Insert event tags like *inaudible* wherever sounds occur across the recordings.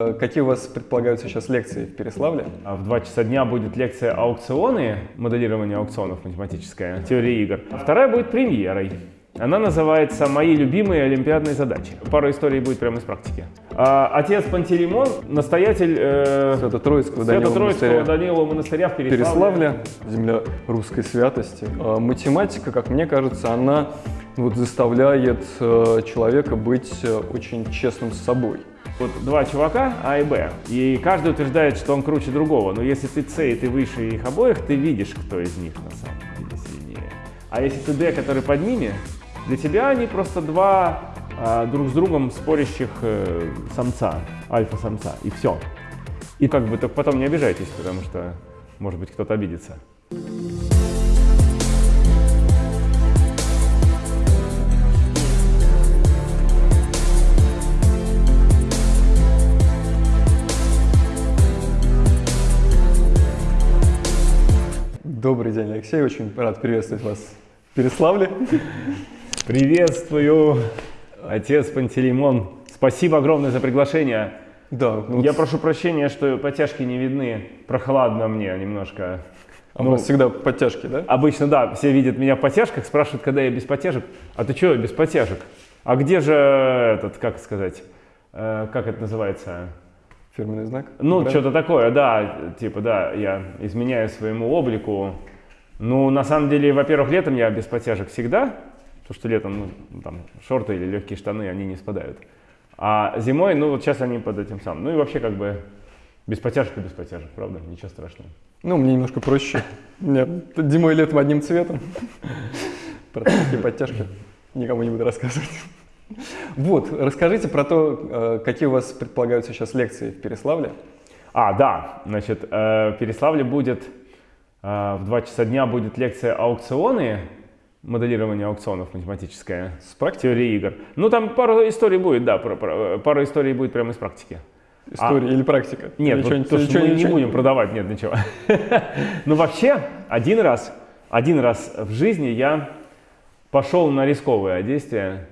Э, Какие у вас предполагаются сейчас лекции в Переславле? А В 2 часа дня будет лекция «Аукционы», моделирование аукционов математическая, теория игр. А Вторая будет премьерой. Она называется «Мои любимые олимпиадные задачи». Пара историй будет прямо из практики. А, Отец Пантелеймон, настоятель э, Свято-Троицкого Данилова монастыря. Данилова монастыря в Переславле. Переславля, земля русской святости. А Математика, как мне кажется, она вот заставляет э, человека быть э, очень честным с собой. Вот два чувака, А и Б, и каждый утверждает, что он круче другого. Но если ты С и ты выше их обоих, ты видишь, кто из них на самом деле сильнее. А если ты Д, который под ними, для тебя они просто два а, друг с другом спорящих э, самца, альфа-самца, и все. И как бы только потом не обижайтесь, потому что, может быть, кто-то обидится. Добрый день, Алексей. Очень рад приветствовать вас в Переславле. Приветствую, отец Пантелеймон. Спасибо огромное за приглашение. Да, ну, Я прошу прощения, что подтяжки не видны. Прохладно мне немножко. а у ну, вас всегда подтяжки, да? Обычно, да, все видят меня в подтяжках, спрашивают, когда я без подтяжек. А ты что, без подтяжек? А где же этот, как сказать, э, как это называется? Фирменный знак? Ну, что-то такое, да, типа, да, я изменяю своему облику. Ну, на самом деле, во-первых, летом я без подтяжек всегда, потому что летом, ну, там, шорты или легкие штаны, они не спадают. А зимой, ну, вот сейчас они под этим самым. Ну, и вообще, как бы, без подтяжек и без подтяжек, правда, ничего страшного. Ну, мне немножко проще. Меня зимой и летом одним цветом. Про подтяжки никому не буду рассказывать. Вот, расскажите про то, э, какие у вас предполагаются сейчас лекции в Переславле. А, да, значит, э, в Переславле будет э, в 2 часа дня будет лекция «Аукционы», моделирование аукционов математическое, С практики? теория игр. Ну, там пару историй будет, да, про- про- пару историй будет прямо из практики. История или практика? Нет, Или вот что-нибудь- то, что что- мы не будем продавать, нет, ничего. *laughs* Ну, вообще, один раз, один раз в жизни я пошел на рисковое действие.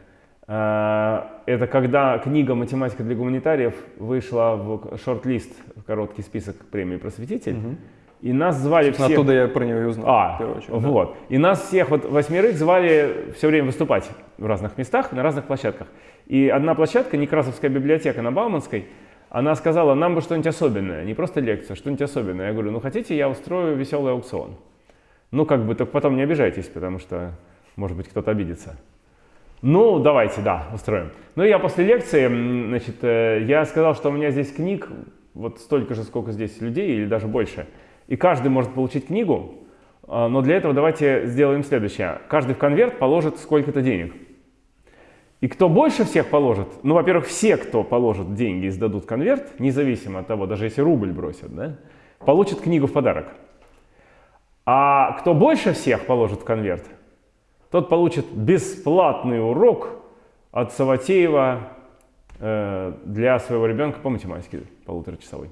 Э, Это когда книга «Математика для гуманитариев» вышла в шорт-лист, в короткий список премии «Просветитель». Мгм. И нас звали Собственно, всех... Оттуда я про нее и узнал. А, в очередь, да. вот. И нас всех, вот восьмерых, звали все время выступать в разных местах, на разных площадках. И одна площадка, Некрасовская библиотека на Бауманской, она сказала, нам бы что-нибудь особенное, не просто лекцию, а что-нибудь особенное. Я говорю, ну хотите, я устрою веселый аукцион. Ну как бы, только потом не обижайтесь, потому что, может быть, кто-то обидится. Ну, давайте, да, устроим. Ну, я после лекции, значит, э, я сказал, что у меня здесь книг вот столько же, сколько здесь людей, или даже больше. И каждый может получить книгу, а, но для этого давайте сделаем следующее. Каждый в конверт положит сколько-то денег. И кто больше всех положит, ну, во-первых, все, кто положит деньги и сдадут конверт, независимо от того, даже если рубль бросят, да, получат книгу в подарок. А кто больше всех положит в конверт, тот получит бесплатный урок от Саватеева э, для своего ребенка по математике полуторачасовой.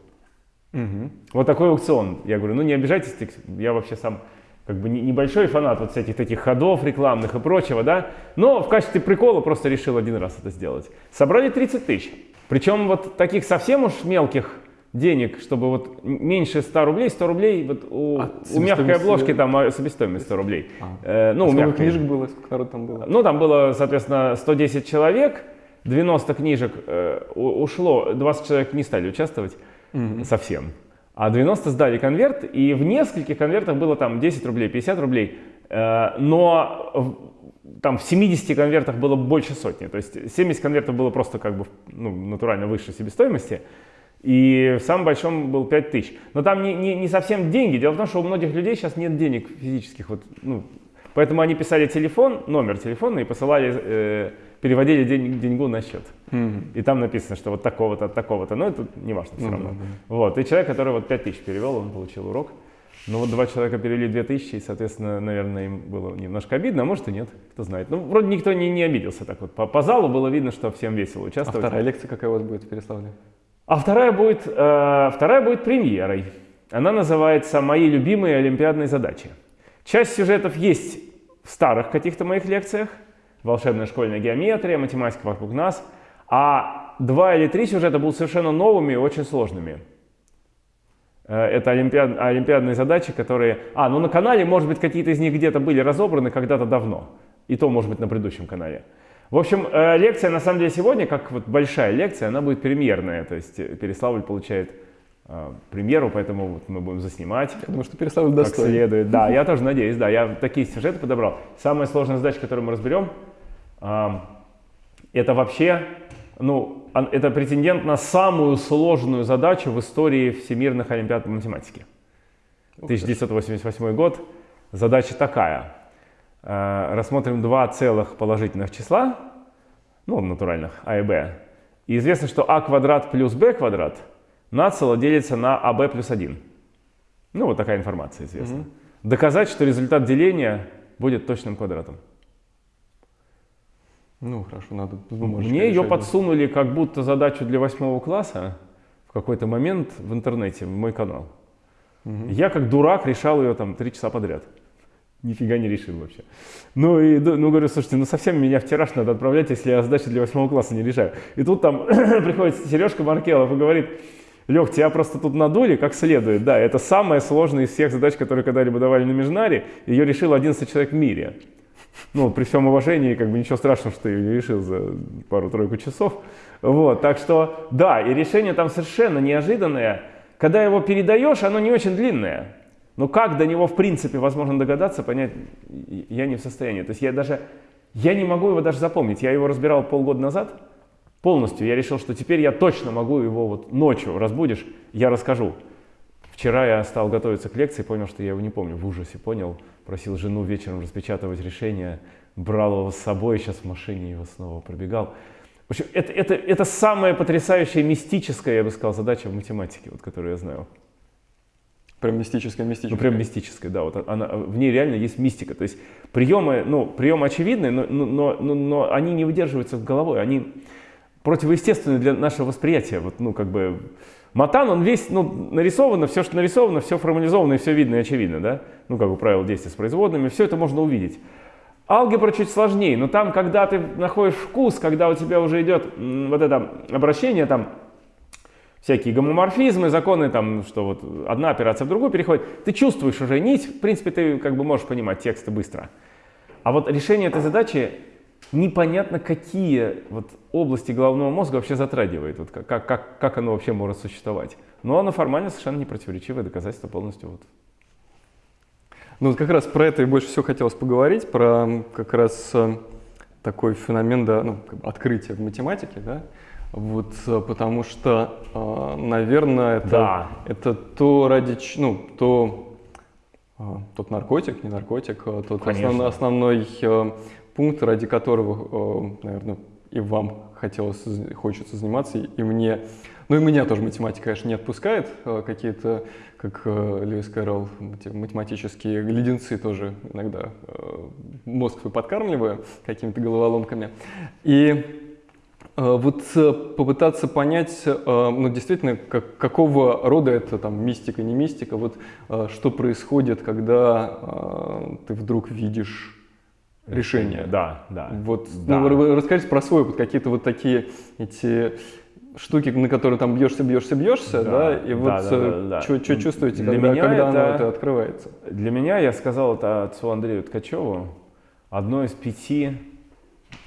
Мгм. Вот такой аукцион. Я говорю, ну не обижайтесь, я вообще сам как бы не- небольшой фанат вот всяких таких ходов рекламных и прочего, да, но в качестве прикола просто решил один раз это сделать. Собрали 30 тысяч. Причем вот таких совсем уж мелких денег, чтобы вот меньше 100 рублей, 100 рублей, вот у, А, у мягкой обложки там а, себестоимость 100 рублей. А. Э, ну, у Сколько мягкой. книжек было, сколько народ там было? Ну, там было, соответственно, 110 человек, 90 книжек э, ушло, 20 человек не стали участвовать Мгм. совсем. А 90 сдали конверт, и в нескольких конвертах было там 10 рублей, 50 рублей. Э, но в- там в 70 конвертах было больше сотни. То есть 70 конвертов было просто как бы ну, натурально выше себестоимости. И в самом большом был 5 тысяч. Но там не, не, не совсем деньги. Дело в том, что у многих людей сейчас нет денег физических. Вот, ну, поэтому они писали телефон, номер телефона и посылали, э, переводили день, деньгу на счет. Мгм. И там написано, что вот такого-то, от такого-то. Но это не важно все Ну равно. да, да. Вот. И человек, который вот 5 тысяч перевел, он получил урок. Ну вот два человека перевели 2 тысячи, и, соответственно, наверное, им было немножко обидно, а может и нет, кто знает. Ну, вроде никто не, не обиделся так вот. По, по залу было видно, что всем весело А участвовать. вторая лекция какая у вас будет в Переславле? А вторая будет, э, вторая будет премьерой. Она называется «Мои любимые олимпиадные задачи». Часть сюжетов есть в старых каких-то моих лекциях. Волшебная школьная геометрия, математика вокруг нас. А два или три сюжета будут совершенно новыми и очень сложными. Э, это олимпиад, олимпиадные задачи, которые... А, ну на канале, может быть, какие-то из них где-то были разобраны когда-то давно. И то, может быть, на предыдущем канале. В общем, э, лекция, на самом деле, сегодня, как вот большая лекция, она будет премьерная. То есть э, Переславль получает премьеру, поэтому вот мы будем заснимать. Я думаю, что Переславль достоин. Как следует. Да, я *laughs* тоже надеюсь, да. Я такие сюжеты подобрал. Самая сложная задача, которую мы разберем, это вообще ну, это претендент на самую сложную задачу в истории всемирных олимпиад по математике. 1988 год. Задача такая. Э, рассмотрим два целых положительных числа, ну, натуральных, а и b. И известно, что а квадрат плюс b квадрат нацело делится на аб плюс 1. Ну, вот такая информация известна. Угу. Доказать, что результат деления будет точным квадратом. Ну, хорошо, надо Мне ее подсунули как будто задачу для восьмого класса в какой-то момент в интернете, в мой канал. Угу. Я как дурак решал ее там три часа подряд. Нифига не решил вообще. Ну, и ну, говорю, слушайте, ну совсем меня в тираж надо отправлять, если я задачи для восьмого класса не решаю. И тут там *clears throat* приходит Сережка Маркелов и говорит, Лех, тебя просто тут надули как следует. Да, это самая сложная из всех задач, которые когда-либо давали на Межнаре. Ее решил 11 человек в мире. Ну, при всем уважении, как бы ничего страшного, что ее решил за пару-тройку часов. Вот, так что, да, и решение там совершенно неожиданное. Когда его передаешь, оно не очень длинное. Но как до него, в принципе, возможно догадаться, понять, я не в состоянии. То есть я даже, я не могу его даже запомнить. Я его разбирал полгода назад полностью. Я решил, что теперь я точно могу его вот ночью разбудишь, я расскажу. Вчера я стал готовиться к лекции, понял, что я его не помню, в ужасе понял просил жену вечером распечатывать решение, брал его с собой, сейчас в машине его снова пробегал. В общем, это, это, это самая потрясающая мистическая, я бы сказал, задача в математике, вот, которую я знаю. Прям мистическая, мистическая. Ну, прям мистическая, да. Вот она, в ней реально есть мистика. То есть приемы, ну, приемы очевидные, но, но, но, но они не выдерживаются в головой. Они противоестественны для нашего восприятия. Вот, ну, как бы, Матан, он весь, ну, нарисовано, все, что нарисовано, все формализовано и все видно и очевидно, да? Ну, как бы правило действия с производными, все это можно увидеть. Алгебра чуть сложнее, но там, когда ты находишь вкус, когда у тебя уже идет вот это обращение, там, всякие гомоморфизмы, законы, там, что вот одна операция в другую переходит, ты чувствуешь уже нить, в принципе, ты как бы можешь понимать тексты быстро. А вот решение этой задачи непонятно, какие вот области головного мозга вообще затрагивает, вот как, как, как оно вообще может существовать. Но оно формально совершенно не противоречивое доказательство полностью. Вот. Ну вот как раз про это и больше всего хотелось поговорить, про как раз э, такой феномен да, ну, как бы открытия в математике, да, вот, э, потому что, э, наверное, это, да. это то ради, ну, то, тот наркотик, не наркотик, тот основной, основной пункт, ради которого, э, наверное, и вам хотелось, хочется заниматься, и мне, ну и меня тоже математика, конечно, не отпускает, э, какие-то, как э, Льюис Кэрролл, математические леденцы тоже иногда мозг свой подкармливаю какими-то головоломками. И вот попытаться понять, ну, действительно, как, какого рода это там мистика, не мистика, вот что происходит, когда ты вдруг видишь решения. Да, да. Вот, да. Ну, расскажите про свой опыт, какие-то вот такие эти штуки, на которые там бьешься, бьешься, бьешься, да, да и вот да, да, да, да. что чувствуете, для когда, меня когда это, оно это открывается? Для меня, я сказал это отцу Андрею Ткачеву, одно из пяти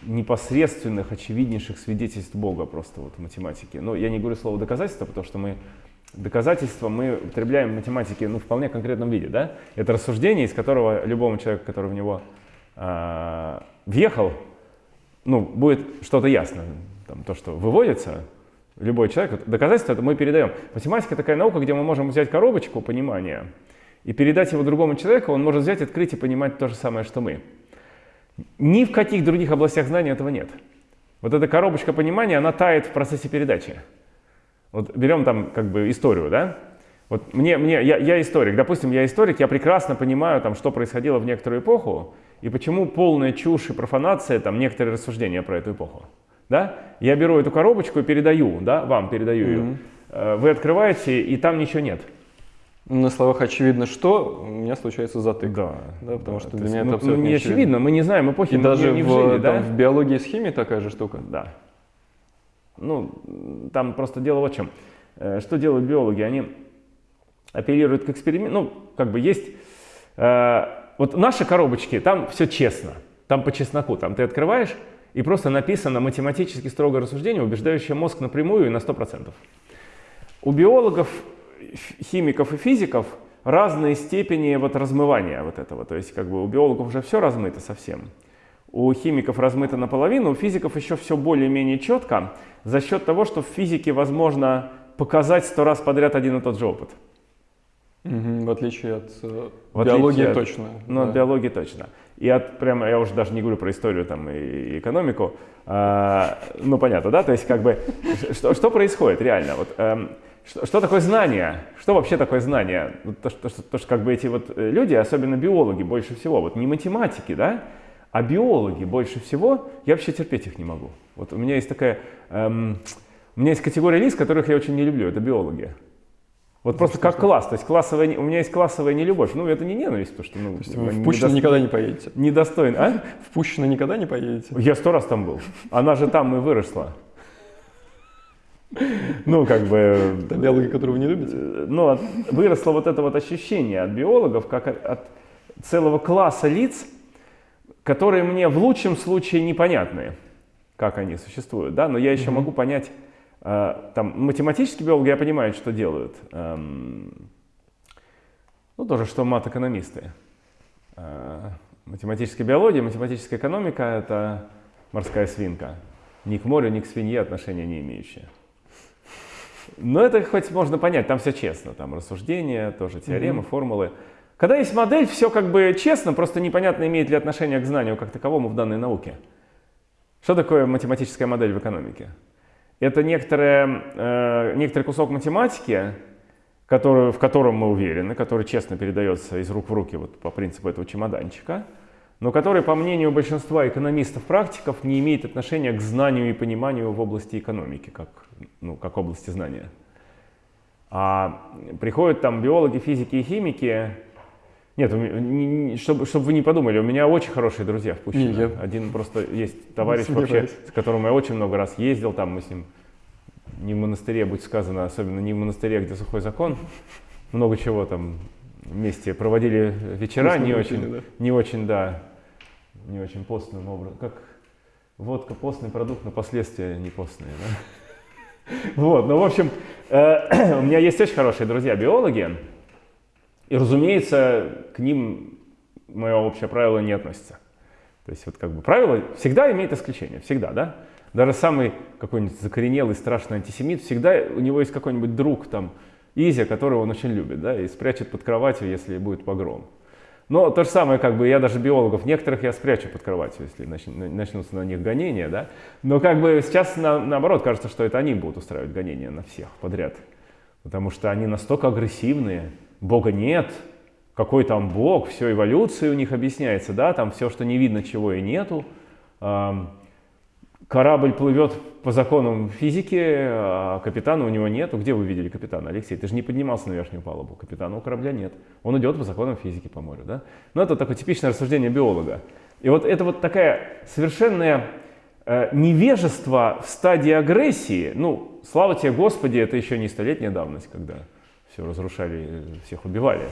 непосредственных, очевиднейших свидетельств Бога просто вот в математике. Но я не говорю слово доказательство, потому что мы доказательства мы употребляем в математике ну, в вполне конкретном виде. Да? Это рассуждение, из которого любому человеку, который в него э, въехал, ну, будет что-то ясно. Там, то, что выводится, любой человек, доказательство это мы передаем. Математика такая наука, где мы можем взять коробочку понимания и передать его другому человеку, он может взять, открыть и понимать то же самое, что мы. Ни в каких других областях знания этого нет. Вот эта коробочка понимания, она тает в процессе передачи. Вот берем там как бы историю, да? Вот мне, мне я, я историк, допустим, я историк, я прекрасно понимаю, там, что происходило в некоторую эпоху, и почему полная чушь и профанация, там, некоторые рассуждения про эту эпоху. Да? Я беру эту коробочку и передаю, да, вам передаю mm-hmm. ее. Э, вы открываете, и там ничего нет. На словах очевидно, что у меня случается затык. Да. да потому да, что для меня это ну, абсолютно ну, не очевидно. Мы не знаем эпохи. И даже не в, жили, там, да? в биологии и с химией такая же штука. Да. Ну, там просто дело вот в чем. Э, что делают биологи? Они апеллируют к эксперименту. Ну, как бы есть... Э, вот наши коробочки, там все честно. Там по чесноку. Там ты открываешь, и просто написано математически строгое рассуждение, убеждающее мозг напрямую и на 100%. У биологов, химиков и физиков разные степени вот размывания вот этого. То есть как бы у биологов уже все размыто совсем. У химиков размыто наполовину, у физиков еще все более-менее четко за счет того, что в физике возможно показать сто раз подряд один и тот же опыт. Угу, в отличие от э, в биологии от, точно. Ну, да. от биологии точно. И от, прямо, я уже даже не говорю про историю там, и, и экономику, а, ну понятно, да, то есть как бы, *laughs* что, что происходит реально? Вот, эм, что, что такое знание? Что вообще такое знание? То что, то, то, что как бы эти вот э, люди, особенно биологи больше всего, вот не математики, да, а биологи больше всего, я вообще терпеть их не могу. Вот у меня есть такая, эм, у меня есть категория лиц, которых я очень не люблю, это биологи. Вот просто как класс. То есть классовая, у меня есть классовая нелюбовь. Ну, это не ненависть, потому что... Ну, то есть вы в Пущино недост... никогда не поедете? Недостоин, а? *laughs* В Пущино никогда не поедете? Я сто раз там был. Она же там и выросла. Ну, как бы... Это биологи, которую вы не любите? Ну, выросло вот это вот ощущение от биологов, как от, целого класса лиц, которые мне в лучшем случае непонятны, как они существуют, да, но я еще mm-hmm. могу понять а, там, математические биологи, я понимаю, что делают. Эм, ну, тоже, что мат-экономисты. А, математическая биология, математическая экономика — это морская свинка. Ни к морю, ни к свинье отношения не имеющие. Но это хоть можно понять, там все честно. Там рассуждения, тоже теоремы, mm-hmm. формулы. Когда есть модель, все как бы честно, просто непонятно, имеет ли отношение к знанию как таковому в данной науке. Что такое математическая модель в экономике? Это некоторое, э, некоторый кусок математики, который, в котором мы уверены, который честно передается из рук в руки вот по принципу этого чемоданчика, но который, по мнению большинства экономистов-практиков, не имеет отношения к знанию и пониманию в области экономики, как, ну, как области знания. А приходят там биологи, физики и химики, нет, чтобы, чтобы вы не подумали, у меня очень хорошие друзья в Пущино. Я... Один просто есть товарищ *laughs* вообще, с которым я очень много раз ездил, там мы с ним не в монастыре, будь сказано, особенно не в монастыре, где сухой закон, много чего там вместе проводили вечера, Вкусно не очень, да? не очень, да, не очень постным образом. Как водка постный продукт, но последствия не постные, да? *laughs* Вот, ну, в общем, э, *clears throat* у меня есть очень хорошие друзья биологи, и, разумеется, к ним мое общее правило не относится. То есть вот как бы правило всегда имеет исключение, всегда, да? Даже самый какой-нибудь закоренелый страшный антисемит, всегда у него есть какой-нибудь друг там, Изя, которого он очень любит, да, и спрячет под кроватью, если будет погром. Но то же самое, как бы, я даже биологов, некоторых я спрячу под кроватью, если начнутся на них гонения, да. Но как бы сейчас на, наоборот кажется, что это они будут устраивать гонения на всех подряд. Потому что они настолько агрессивные, Бога нет, какой там Бог, все эволюция у них объясняется, да, там все, что не видно, чего и нету. Корабль плывет по законам физики, а капитана у него нету. Где вы видели капитана, Алексей? Ты же не поднимался на верхнюю палубу. Капитана у корабля нет. Он идет по законам физики по морю, да? Но это такое типичное рассуждение биолога. И вот это вот такая совершенное э, невежество в стадии агрессии. Ну, слава тебе, Господи, это еще не столетняя давность, когда все разрушали, всех убивали.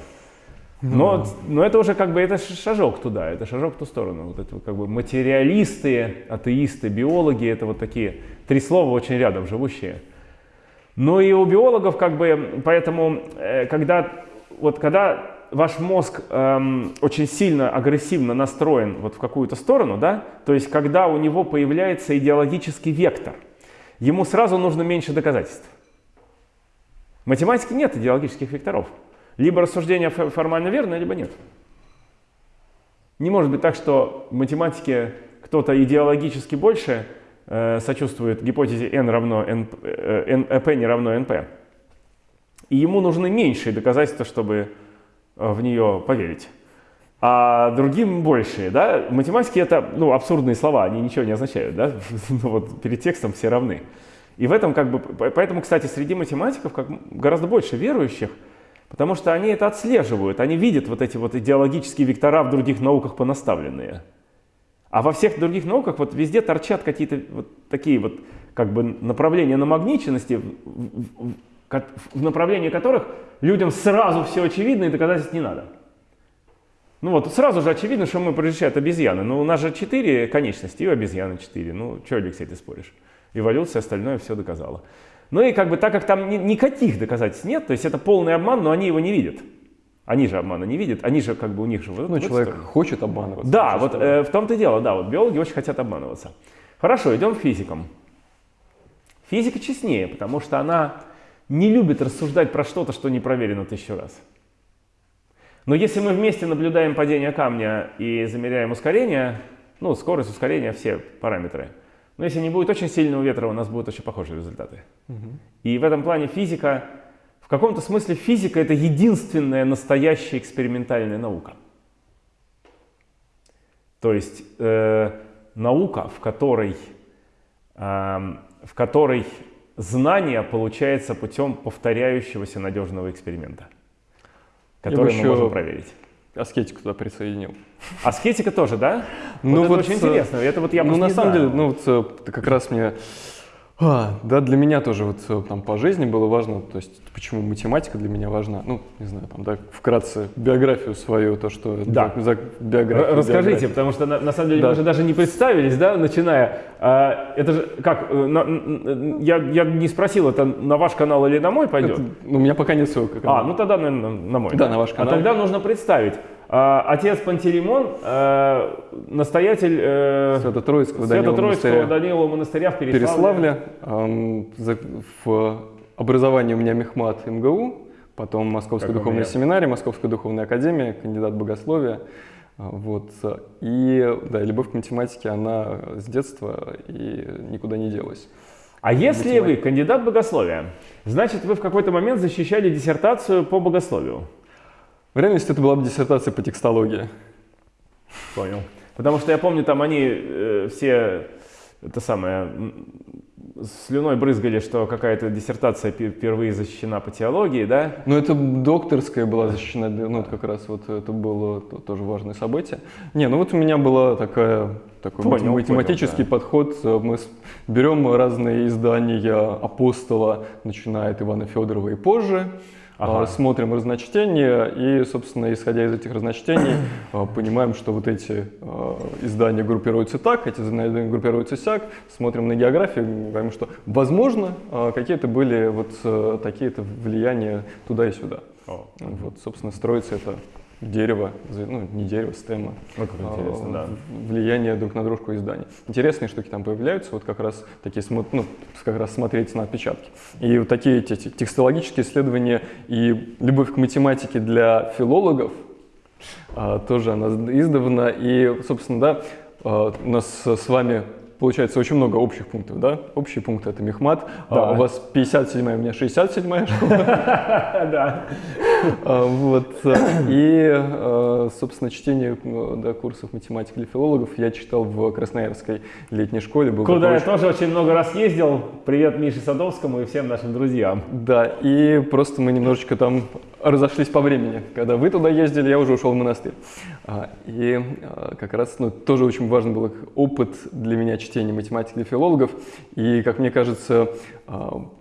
Но, mm. но это уже как бы это шажок туда, это шажок в ту сторону. Вот это как бы материалисты, атеисты, биологи, это вот такие три слова очень рядом живущие. Но и у биологов как бы, поэтому, э, когда, вот когда ваш мозг эм, очень сильно агрессивно настроен вот в какую-то сторону, да, то есть когда у него появляется идеологический вектор, ему сразу нужно меньше доказательств. В математике нет идеологических векторов. Либо рассуждение формально верно, либо нет. Не может быть так, что в математике кто-то идеологически больше э, сочувствует гипотезе n равно n, э, n, э, p не равно np. И ему нужны меньшие доказательства, чтобы э, в нее поверить. А другим большие. Да? В математике это ну, абсурдные слова, они ничего не означают. Да? *laughs* ну, вот перед текстом все равны. И в этом как бы, поэтому, кстати, среди математиков как, гораздо больше верующих, потому что они это отслеживают, они видят вот эти вот идеологические вектора в других науках понаставленные. А во всех других науках вот везде торчат какие-то вот такие вот как бы направления намагниченности, в, в, в направлении которых людям сразу все очевидно и доказательств не надо. Ну вот сразу же очевидно, что мы превращаем обезьяны. Но у нас же четыре конечности, и у обезьяны четыре. Ну, что, Алексей, ты споришь? Эволюция, остальное все доказала. Ну и как бы так как там ни, никаких доказательств нет, то есть это полный обман, но они его не видят. Они же обмана не видят, они же как бы у них же... Вот, ну, человек сторону. хочет обманываться. Да, вот э, в том-то и дело, да, вот биологи очень хотят обманываться. Хорошо, идем к физикам. Физика честнее, потому что она не любит рассуждать про что-то, что не проверено тысячу раз. Но если мы вместе наблюдаем падение камня и замеряем ускорение, ну, скорость, ускорения, все параметры, но если не будет очень сильного ветра, у нас будут очень похожие результаты. Угу. И в этом плане физика, в каком-то смысле физика это единственная настоящая экспериментальная наука. То есть э, наука, в которой, э, в которой знание получается путем повторяющегося надежного эксперимента который мы можем проверить. Аскетику туда присоединил. *laughs* Аскетика тоже, да? Ну вот, вот это очень э, интересно. Это вот я ну на самом деле, ну вот э, как раз мне а, да, для меня тоже вот э, там по жизни было важно, то есть почему математика для меня важна, ну, не знаю, там, да, вкратце биографию свою, то, что да. за биографию. Расскажите, биографию. потому что на, на самом деле да. мы же даже не представились, да, начиная. А, это же как, э, на, я, я не спросил, это на ваш канал или на мой пойдет? Это, ну, у меня пока нет ссылки. А, ну тогда, наверное, на мой. Да, да, на ваш канал. А тогда нужно представить. А, отец Пантелеймон, э, настоятель э, Свято-Троицкого, Свято монастыря. Данилова монастыря в Переславле. Переславле. В образовании у меня Мехмат МГУ, потом Московская как духовная семинария, Московская духовная академия, кандидат богословия. А, вот. И да, любовь к математике, она с детства и никуда не делась. А если Математика. вы кандидат богословия, значит вы в какой-то момент защищали диссертацию по богословию. В реальности это была бы диссертация по текстологии. Понял. Потому что я помню, там они э, все, это самое, слюной брызгали, что какая-то диссертация впервые защищена по теологии, да? Ну, это докторская была защищена, ну, это как раз вот это было тоже важное событие. Не, ну вот у меня была такая такой понял, математический понял, да. подход. Мы берем разные издания апостола, начиная от Ивана Федорова и позже, ага. А, смотрим разночтения и, собственно, исходя из этих разночтений, *coughs* а, понимаем, что вот эти а, издания группируются так, эти издания группируются сяк, смотрим на географию, говорим, что, возможно, какие-то были вот такие-то влияния туда и сюда. О. Вот, собственно, строится это дерево, ну не дерево, стема, ну, интересно, да. влияние друг на дружку изданий. Интересные штуки там появляются, вот как раз такие, ну, как раз смотреть на отпечатки. И вот такие эти текстологические исследования и любовь к математике для филологов, а, тоже она издавна, и, собственно, да, а, у нас с вами получается очень много общих пунктов, да? Общие пункты это Мехмат. Да. А, у вас 57 у меня 67 школа. *laughs* Да. А, вот. И, а, собственно, чтение да, курсов математики для филологов я читал в Красноярской летней школе. Был Куда я тоже очень много раз ездил. Привет Мише Садовскому и всем нашим друзьям. Да, и просто мы немножечко там разошлись по времени. Когда вы туда ездили, я уже ушел в монастырь. И как раз ну, тоже очень важный был опыт для меня чтения математики для филологов. И, как мне кажется,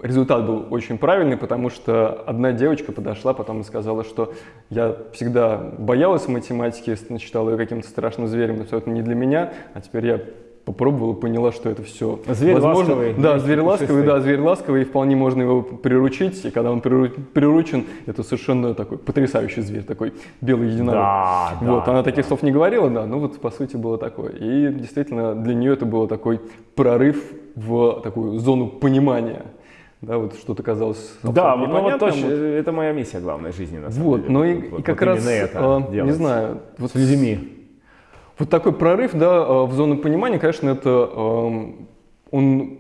результат был очень правильный, потому что одна девочка подошла потом сказала, что я всегда боялась математики, считала ее каким-то страшным зверем, но все это не для меня, а теперь я попробовала, поняла, что это все зверь возможно. Ласковый, да, зверь ласковый, да, зверь ласковый, и вполне можно его приручить, и когда он приручен, это совершенно такой потрясающий зверь, такой белый единорог. Да, вот, да, она да. таких слов не говорила, да, ну вот по сути было такое. И действительно для нее это было такой прорыв в такую зону понимания да, вот что-то казалось Да, ну вот точно, вот. это моя миссия главная жизни, на самом вот, деле. Ну и, вот, и как вот раз, это э, не знаю, вот с людьми. Вот такой прорыв, да, а, в зону понимания, конечно, это он,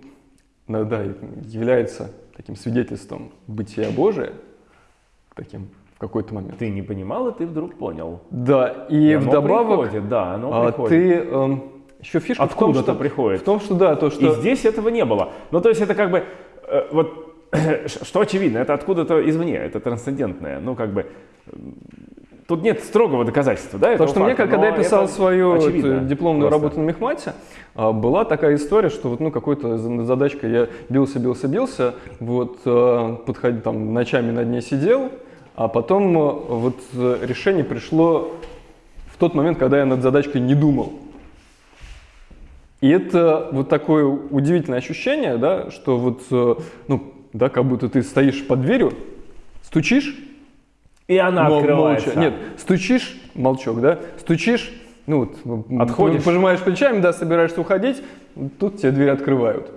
да, является таким свидетельством бытия Божия, таким в какой-то момент. Ты не понимал, и ты вдруг понял. Да, и, и вдобавок приходит, да, оно приходит. ты эм, еще фишка Откуда в том, что приходит. В том, что да, то что. И здесь этого не было. Ну то есть это как бы э, вот *clears throat* что очевидно, это откуда-то извне, это трансцендентное. Ну как бы тут нет строгого доказательства, да? Потому что факта, мне, как, когда я писал свою очевидно, эту дипломную просто. работу на мехмате, а, была такая история, что вот, ну, какой-то за- задачкой я бился, бился, бился, вот, подходил, там, ночами над ней сидел, а потом вот э, решение пришло в тот момент, когда я над задачкой не думал. И это вот такое удивительное ощущение, да, что вот, э, ну, да, как будто ты стоишь под дверью, стучишь, И она Мол- открывается. молча. Нет, стучишь, молчок, да? Стучишь, ну вот, Отходишь. пожимаешь плечами, да, собираешься уходить, тут тебе дверь открывают.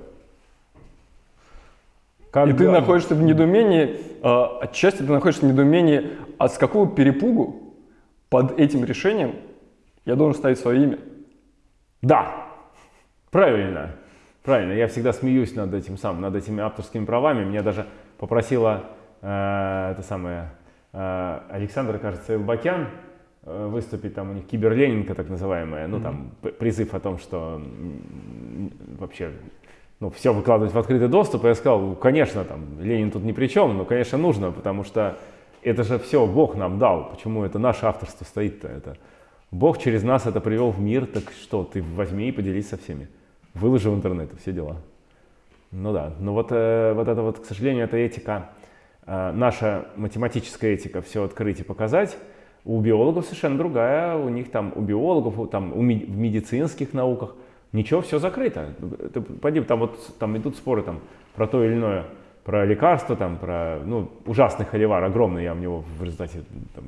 Как И ты находишься в недоумении, а, отчасти ты находишься в недоумении, а с какого перепугу под этим решением я должен ставить свое имя? Да, правильно, правильно. Я всегда смеюсь над этим самым, над этими авторскими правами. Меня даже попросила э, это самое э, Александр, кажется, Элбакян э, выступить там у них киберленинка так называемая, ну там п- призыв о том, что вообще ну, все выкладывать в открытый доступ, и я сказал, «Ну, конечно, там, Ленин тут ни при чем, но, конечно, нужно, потому что это же все Бог нам дал, почему это наше авторство стоит-то, это Бог через нас это привел в мир, так что, ты возьми и поделись со всеми, выложи в интернет, все дела. Ну да, но вот, э, вот это вот, к сожалению, это этика, э, наша математическая этика, все открыть и показать, у биологов совершенно другая, у них там, у биологов, у- там, у ми- в медицинских науках, ничего, все закрыто. Ты пойди, там вот там идут споры там про то или иное, про лекарства, там, про, ну, ужасный холивар, огромный, я в него в результате там,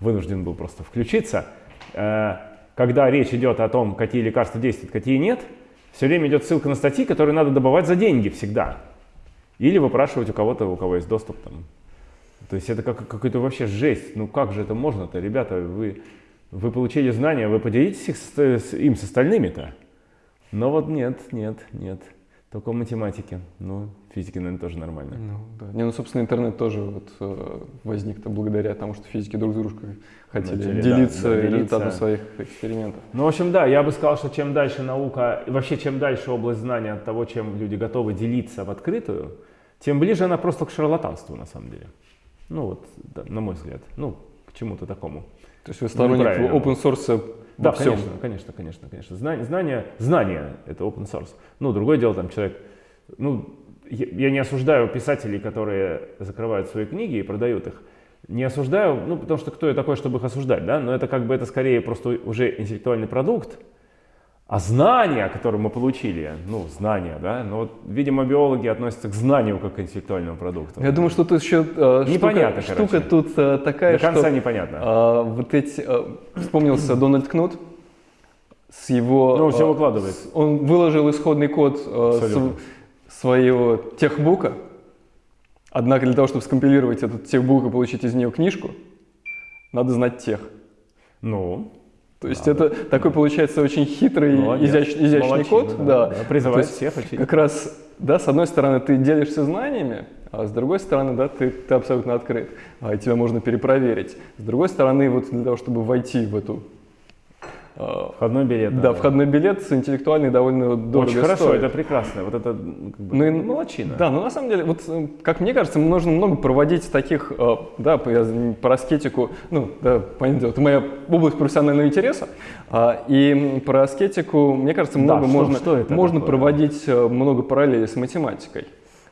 вынужден был просто включиться. Э, Когда речь идет о том, какие лекарства действуют, какие нет, все время идет ссылка на статьи, которые надо добывать за деньги всегда. Или выпрашивать у кого-то, у кого есть доступ. Там. То есть это как, какая-то вообще жесть. Ну как же это можно-то, ребята? Вы, вы получили знания, вы поделитесь их с, с- им с остальными-то. Но вот нет, нет, нет. Только в математике. Ну, физике, наверное, тоже нормально. Ну, да. Не, ну, собственно, интернет тоже вот, э, возник-то благодаря тому, что физики друг с дружкой хотели Начали, да, делиться да, делиться. результатом своих экспериментов. Ну, в общем, да, я бы сказал, что чем дальше наука, и вообще чем дальше область знания от того, чем люди готовы делиться в открытую, тем ближе она просто к шарлатанству, на самом деле. Ну вот, да, на мой взгляд. Ну, к чему-то такому. То есть вы сторонник правильно. open source Да, всем. конечно, конечно, конечно, конечно. Знание, знание, знание — это open source. Ну, другое дело, там человек, ну, я, я не осуждаю писателей, которые закрывают свои книги и продают их. Не осуждаю, ну, потому что кто я такой, чтобы их осуждать, да? Но это как бы, это скорее просто уже интеллектуальный продукт. А знания, которые мы получили, ну, знания, да, ну, вот, видимо, биологи относятся к знанию как к интеллектуальному продукту. Я думаю, что тут еще э, Непонятно, штука, короче. штука тут э, такая, До конца что непонятно. а, вот эти э, вспомнился Дональд Кнут с его. Ну, все э, выкладывает. с- Он выложил исходный код э, св- своего техбука. Однако для того, чтобы скомпилировать этот техбук и получить из нее книжку, надо знать тех. Ну, То есть это такой получается очень хитрый, молодец. изящ- изящный Молодчина, код. да, Да. да. Призывает всех учить. Как раз, да, с одной стороны, ты делишься знаниями, а с другой стороны, да, ты, ты абсолютно открыт, а, тебя можно перепроверить. С другой стороны, вот для того, чтобы войти в эту входной билет. да, входной билет с интеллектуальный довольно дорого Очень хорошо, стоит. это прекрасно. Вот это м, как бы, Ну и- молодчина. Да, но на самом деле, вот э, как мне кажется, нужно много проводить таких, э, да, про аскетику, ну, да, понятное дело, это моя область профессионального интереса, а, и про аскетику, мне кажется, Да, много что- можно, что это можно такое? проводить э, много параллелей с математикой.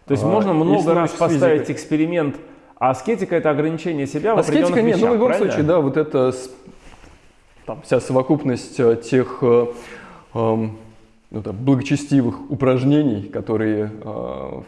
То есть А, можно много раз поставить эксперимент, а аскетика это ограничение себя в Аскетика нет, ну в любом правильно? случае, да, вот это там, вся совокупность э, тех э, эм, ну, там, благочестивых упражнений, которые э,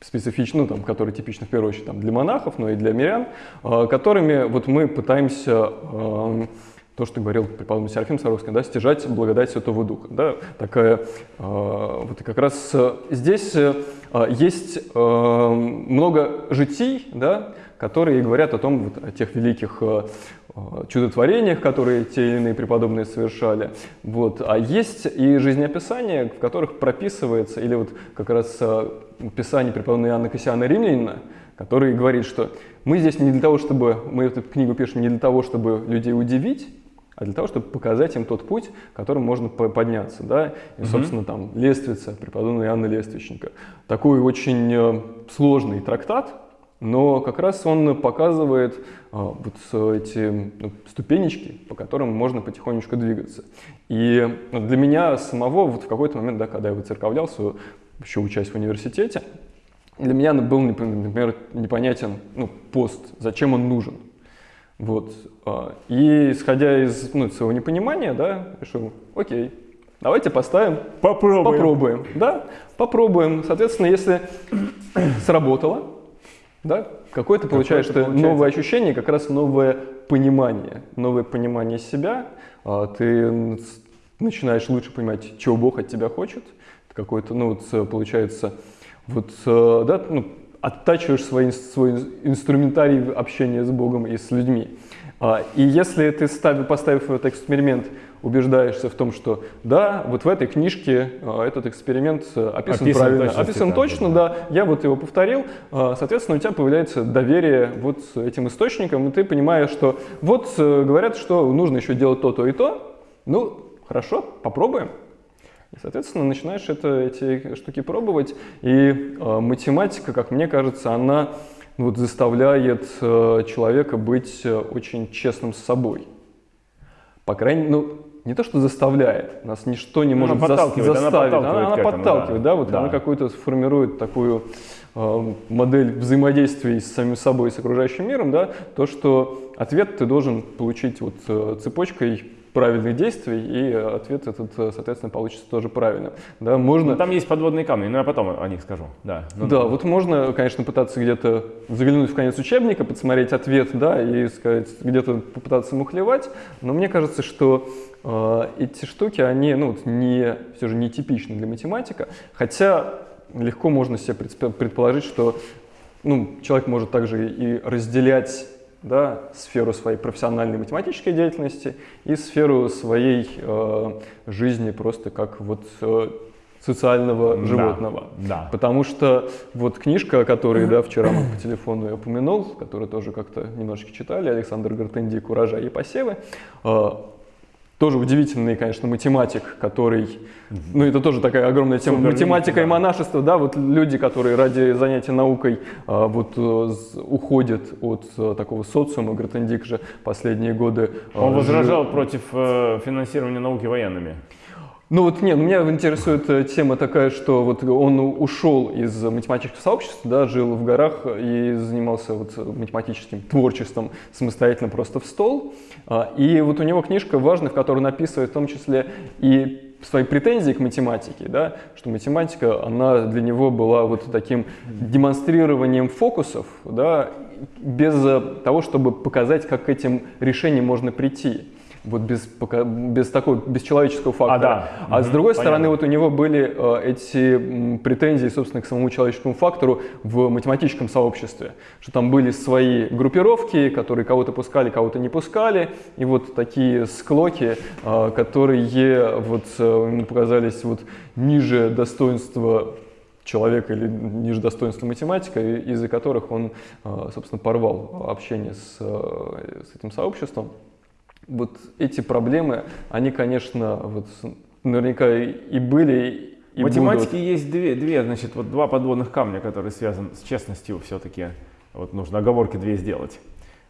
специфичны, ну, там, которые типичны в первую очередь там, для монахов, но и для мирян, э, которыми вот мы пытаемся эм, то, что говорил преподобный Серафим Саровский, да, стяжать благодать Святого Духа. Да, такая, э, вот как раз э, здесь э, э, есть э, много житий, да, которые говорят о том, вот, о тех великих э, э, чудотворениях, которые те или иные преподобные совершали. Вот. А есть и жизнеописания, в которых прописывается, или вот как раз э, писание преподобного Иоанна Кассиана Римлянина, который говорит, что мы здесь не для того, чтобы, мы эту книгу пишем не для того, чтобы людей удивить, а для того, чтобы показать им тот путь, которым можно по- подняться. Да? И, собственно, там Лествица, преподобный Иоанна Лествичника. Такой очень э, сложный трактат, но как раз он показывает а, вот эти ну, ступенечки, по которым можно потихонечку двигаться. И для меня самого вот в какой-то момент, да, когда я выцерковлялся, еще учась в университете, для меня был, например, непонятен ну, пост, зачем он нужен. Вот. А, и исходя из ну, своего непонимания, да, решил, окей, давайте поставим. Попробуем. Попробуем, да, попробуем. Соответственно, если *clears throat* сработало, да, какое-то получаешь какое новое ощущение, как раз новое понимание, новое понимание себя. А, ты начинаешь лучше понимать, чего Бог от тебя хочет. Какой-то, ну, вот, получается, вот, э, да, ну, оттачиваешь свой, свой инструментарий общения с Богом и с людьми. А, и если ты, ставив, поставив этот эксперимент, убеждаешься в том, что да, вот в этой книжке а, этот эксперимент э, описан, описан правильно, описан точно, да. да, я вот его повторил, а, соответственно, у тебя появляется доверие вот этим источникам, и ты понимаешь, что вот э, говорят, что нужно еще делать то-то и то, ну, хорошо, попробуем. И, соответственно, начинаешь это, эти штуки пробовать, и э, математика, как мне кажется, она вот, заставляет э, человека быть э, очень честным с собой. По крайней мере, ну, не то, что заставляет, нас ничто не может она заставить, она подталкивает, она, она этому, подталкивает, да, да вот да. она какую-то формирует такую э, модель взаимодействия с самим собой и с окружающим миром, да, то, что ответ ты должен получить вот э, цепочкой правильных действий, и ответ этот, соответственно, получится тоже правильным. Да, можно... Ну, там есть подводные камни, но я потом о них скажу. Да, ну, да, вот можно, конечно, пытаться где-то заглянуть в конец учебника, подсмотреть ответ, да, и сказать, где-то попытаться мухлевать, но мне кажется, что э, эти штуки, они, ну, не, все же не типичны для математика, хотя легко можно себе предположить, что ну, человек может также и разделять да, сферу своей профессиональной математической деятельности и сферу своей э, жизни просто как вот э, социального да, животного. Да. Потому что вот книжка, которую да, вчера мы по *clears throat* телефону я упомянул, которую тоже как-то немножечко читали, Александр Гартенди «Урожай и посевы», э, тоже удивительный, конечно, математик, который, ну это тоже такая огромная тема, Супер математика да. и монашество, да, вот люди, которые ради занятия наукой а, вот э, уходят от а, такого социума, Гратендик же последние годы. А, Он возражал против э, финансирования науки военными. Ну вот нет, меня интересует э, тема такая, что вот он ушел из математического сообщества, да, жил в горах и занимался вот математическим творчеством самостоятельно просто в стол. А, и вот у него книжка важная, в которой он описывает в том числе и свои претензии к математике, да, что математика, она для него была вот таким демонстрированием фокусов, да, без того, чтобы показать, как к этим решениям можно прийти вот без, без такого бесчеловеческого фактора. А, да. а угу, с другой понятно. стороны, вот у него были э, эти претензии, собственно, к самому человеческому фактору в математическом сообществе, что там были свои группировки, которые кого-то пускали, кого-то не пускали, и вот такие склоки, э, которые вот э, ему показались вот ниже достоинства человека или ниже достоинства математика, из-за которых он, э, собственно, порвал общение с, э, с этим сообществом вот эти проблемы, они, конечно, вот наверняка и были, и математики будут. есть две, две, значит, вот два подводных камня, которые связаны с честностью все-таки. Вот нужно оговорки две сделать.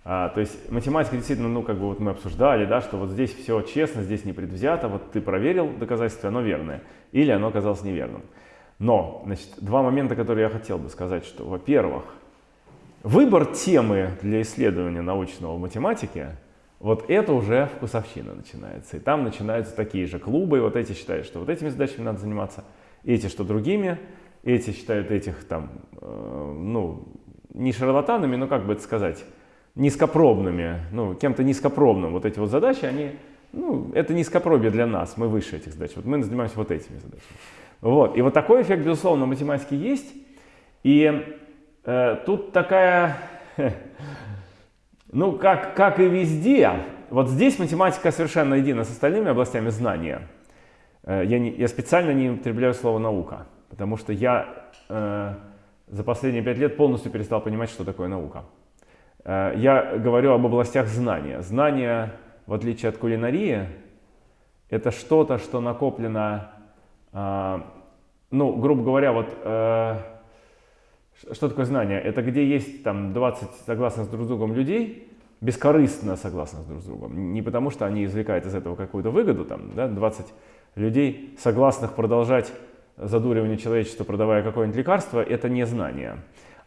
А, то есть математика действительно, ну, как бы вот мы обсуждали, да, что вот здесь все честно, здесь не предвзято, вот ты проверил доказательство, оно верное, или оно оказалось неверным. Но, значит, два момента, которые я хотел бы сказать, что, во-первых, выбор темы для исследования научного в математике вот это уже вкусовщина начинается. И там начинаются такие же клубы, и вот эти считают, что вот этими задачами надо заниматься, эти, что другими, эти считают этих там, э, ну, не шарлатанами, но как бы это сказать, низкопробными, ну, кем-то низкопробным. Вот эти вот задачи, они, ну, это низкопробие для нас, мы выше этих задач. Вот мы занимаемся вот этими задачами. Вот. И вот такой эффект, безусловно, в математике есть. И э, тут такая *laughs* Ну, как, как и везде, вот здесь математика совершенно едина с остальными областями знания. Э, я, не, я специально не употребляю слово «наука», потому что я э, за последние пять лет полностью перестал понимать, что такое наука. Э, я говорю об областях знания. Знание, в отличие от кулинарии, это что-то, что накоплено, э, ну, грубо говоря, вот... Э, Что такое знание? Это где есть там 20 согласных друг с другом людей, бескорыстно согласных друг с другом. Не потому, что они извлекают из этого какую-то выгоду, там, да, 20 людей, согласных продолжать задуривание человечества, продавая какое-нибудь лекарство, это не знание.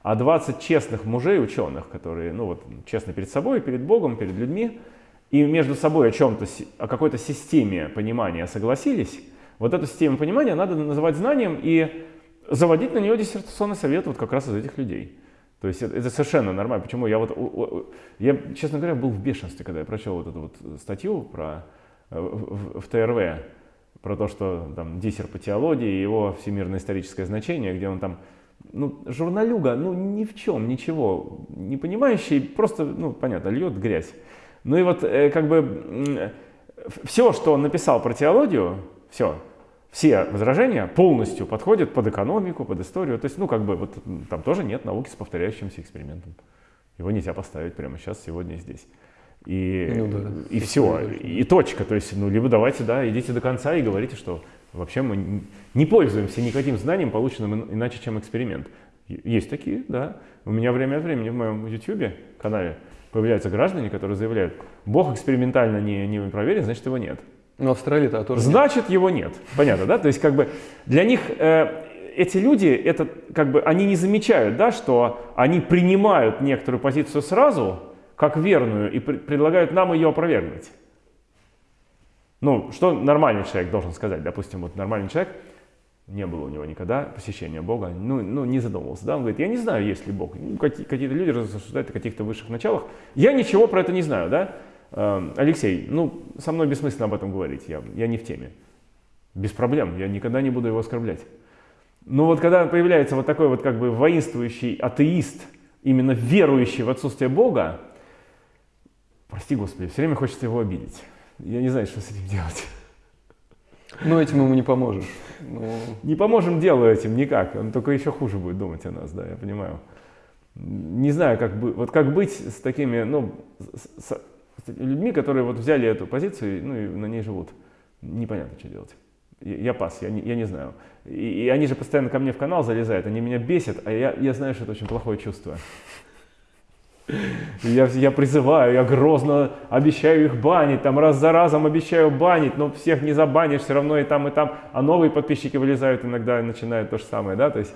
А 20 честных мужей, ученых, которые, ну вот, честны перед собой, перед Богом, перед людьми, и между собой о чем-то, о какой-то системе понимания согласились, вот эту систему понимания надо называть знанием и заводить на нее диссертационный совет вот как раз из этих людей. То есть это, это совершенно нормально. Почему я вот, я, честно говоря, был в бешенстве, когда я прочел вот эту вот статью про, э, в, в, в ТРВ, про то, что там диссер по теологии, его всемирное историческое значение, где он там, ну, журналюга, ну, ни в чем, ничего, не понимающий, просто, ну, понятно, льет грязь. Ну и вот, э, как бы, все, что он написал про теологию, все, все возражения полностью подходят под экономику, под историю. То есть, ну, как бы, вот там тоже нет науки с повторяющимся экспериментом. Его нельзя поставить прямо сейчас, сегодня и здесь. И, ну, да, и все, и точка. То есть, ну, либо давайте, да, идите до конца и говорите, что вообще мы не пользуемся никаким знанием, полученным иначе, чем эксперимент. Есть такие, да. У меня время от времени в моем YouTube канале появляются граждане, которые заявляют, Бог экспериментально не, не проверен, значит его нет. Но Австралии-то тоже Значит, нет. его нет. Понятно, да? То есть, как бы, для них э, эти люди, это, как бы, они не замечают, да, что они принимают некоторую позицию сразу, как верную, и пр предлагают нам ее опровергнуть. Ну, что нормальный человек должен сказать? Допустим, вот нормальный человек, не было у него никогда посещения Бога, ну, ну не задумывался. Да? Он говорит, я не знаю, есть ли Бог. Ну, какие-то люди рассуждают о каких-то высших началах. Я ничего про это не знаю, да? Эм, Алексей, ну, со мной бессмысленно об этом говорить, я, я не в теме. Без проблем, я никогда не буду его оскорблять. Но вот когда появляется вот такой вот как бы воинствующий атеист, именно верующий в отсутствие Бога, прости Господи, все время хочется его обидеть. Я не знаю, что с этим делать. Ну, этим ему не поможешь. Ну... Не поможем делу этим никак. Он только еще хуже будет думать о нас, да, я понимаю. Не знаю, как, бы, вот как быть с такими, ну, с, людьми, которые вот взяли эту позицию ну, и на ней живут. Непонятно, что делать. Я пас, я не, я не знаю. И, и они же постоянно ко мне в канал залезают, они меня бесят, а я, я знаю, что это очень плохое чувство. Я, я призываю, я грозно обещаю их банить, там раз за разом обещаю банить, но всех не забанишь, все равно и там, и там. А новые подписчики вылезают иногда и начинают то же самое, да, то есть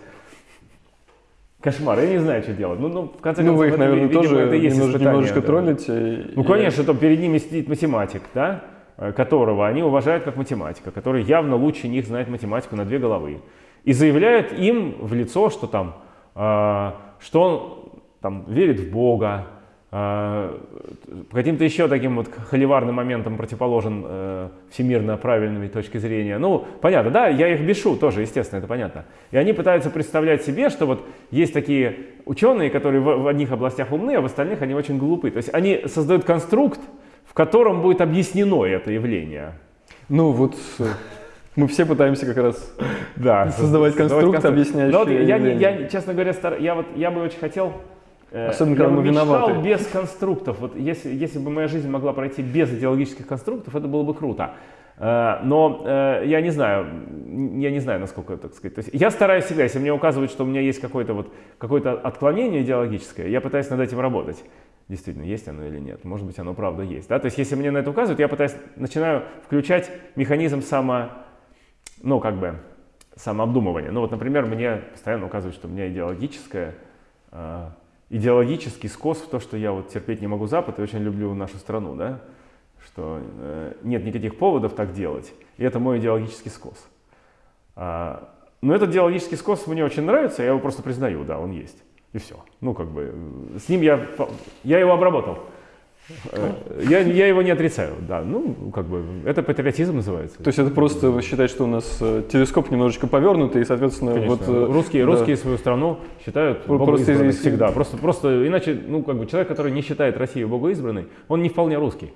Кошмар, я не знаю, что делать. Ну, ну в конце концов, ну, вы их, наверное, видимо, тоже это есть немножко, немножечко да. троллите. Ну, конечно, там перед ними сидит математик, да, э, которого они уважают как математика, который явно лучше них знает математику на две головы. И заявляет им в лицо, что там, э, что он там верит в Бога, каким-то еще таким вот холиварным моментом противоположен э, всемирно правильной точки зрения. Ну, понятно, да, я их бешу тоже, естественно, это понятно. И они пытаются представлять себе, что вот есть такие ученые, которые в, в одних областях умны, а в остальных они очень глупы. То есть они создают конструкт, в котором будет объяснено это явление. Ну, вот мы все пытаемся как раз да, создавать конструкт, конструкт. объясняющий. Но вот я, я, честно говоря, стар... я, вот, я бы очень хотел Э, Особенно, когда мы виноваты. без конструктов. Вот если, если бы моя жизнь могла пройти без идеологических конструктов, это было бы круто. Э, но э, я не знаю, я не знаю, насколько, так сказать. То есть я стараюсь всегда, если мне указывают, что у меня есть какое-то вот, какое-то отклонение идеологическое, я пытаюсь над этим работать. Действительно, есть оно или нет. Может быть, оно правда есть. Да? То есть если мне на это указывают, я пытаюсь, начинаю включать механизм само, ну, как бы, самообдумывания. Ну вот, например, мне постоянно указывают, что у меня идеологическое идеологический скос в то, что я вот терпеть не могу Запад и очень люблю нашу страну, да, что э, нет никаких поводов так делать, и это мой идеологический скос. А, но этот идеологический скос мне очень нравится, я его просто признаю, да, он есть, и все. Ну, как бы, э, с ним я, я его обработал. Э, я, я его не отрицаю, да. Ну, как бы, это патриотизм называется. То есть это просто вы считаете, что у нас э, телескоп немножечко повернутый, и, соответственно, Конечно. вот... Э, русские, да. русские свою страну считают из... всегда. Просто, просто иначе, ну, как бы, человек, который не считает Россию богоизбранной, он не вполне русский.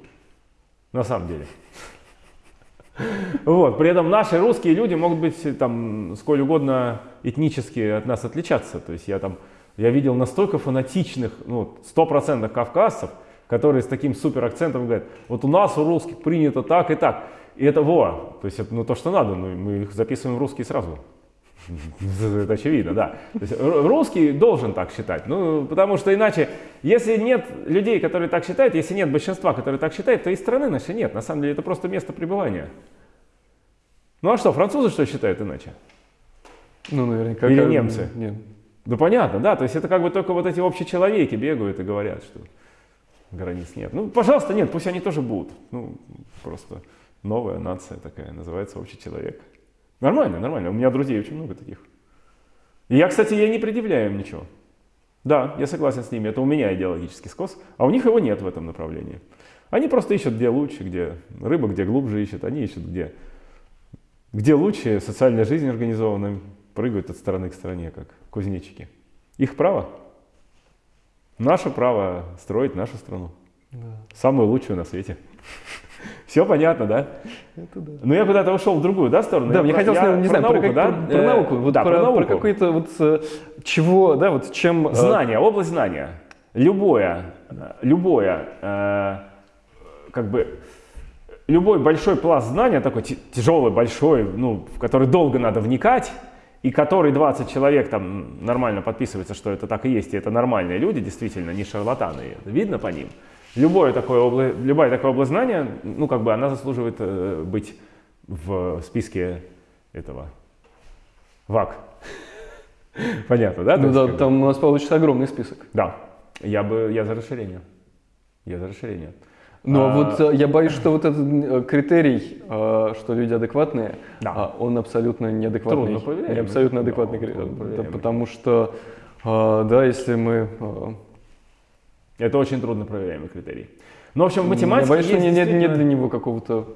На самом деле. *laughs* Вот. При этом наши русские люди могут быть там сколь угодно этнически от нас отличаться. То есть я там, я видел настолько фанатичных, ну, стопроцентных кавказцев, которые с таким супер акцентом говорят, вот у нас у русских принято так и так. И это во, то есть это ну, то, что надо, ну, мы их записываем в русский сразу. *laughs* Это очевидно, да. То есть русский должен так считать. Ну, потому что иначе, если нет людей, которые так считают, если нет большинства, которые так считают, то и страны нашей нет. На самом деле это просто место пребывания. Ну а что, французы что считают иначе? Ну, наверняка. Или немцы? Нет. Ну понятно, да. То есть это как бы только вот эти общечеловеки бегают и говорят, что границ нет. Ну, пожалуйста, нет, пусть они тоже будут. Ну, просто новая нация такая, называется общий человек. Нормально, нормально. У меня друзей очень много таких. И я, кстати, я не предъявляю им ничего. Да, я согласен с ними, это у меня идеологический скос, а у них его нет в этом направлении. Они просто ищут, где лучше, где рыба, где глубже ищет, они ищут, где, где лучше социальная жизнь организована, прыгают от стороны к стороне, как кузнечики. Их право. Наше право строить нашу страну. Да. Самую лучшую на свете. *laughs* Все понятно, да? Это да. Но я куда-то ушел в другую, да, сторону? Да, я мне хотелось, не знаю, науку, про, да? Про, про науку, вот да, про, про, науку. про какой-то вот э, чего, да, вот чем... Э, знание, область знания. Любое, любое, э, как бы, любой большой пласт знания, такой тяжелый, большой, ну, в который долго надо вникать, и который 20 человек там нормально подписывается, что это так и есть, и это нормальные люди, действительно, не шарлатаны, видно по ним – Любое такое область, любая такая область знания, ну, как бы она заслуживает э, быть в списке этого ВАК. *laughs* Понятно, да? Ну да, там у нас получится огромный список. Да, я бы, я за расширение. Я за расширение. Но а, вот э, я боюсь, что вот этот э, критерий, э, что люди адекватные, да. А, он абсолютно неадекватный. Трудно Не абсолютно адекватный да, критерий. Потому что, да, если мы это очень трудно проверяемый критерий. Но, в общем, в математике Я боюсь, что нет, действительно... нет для него какого-то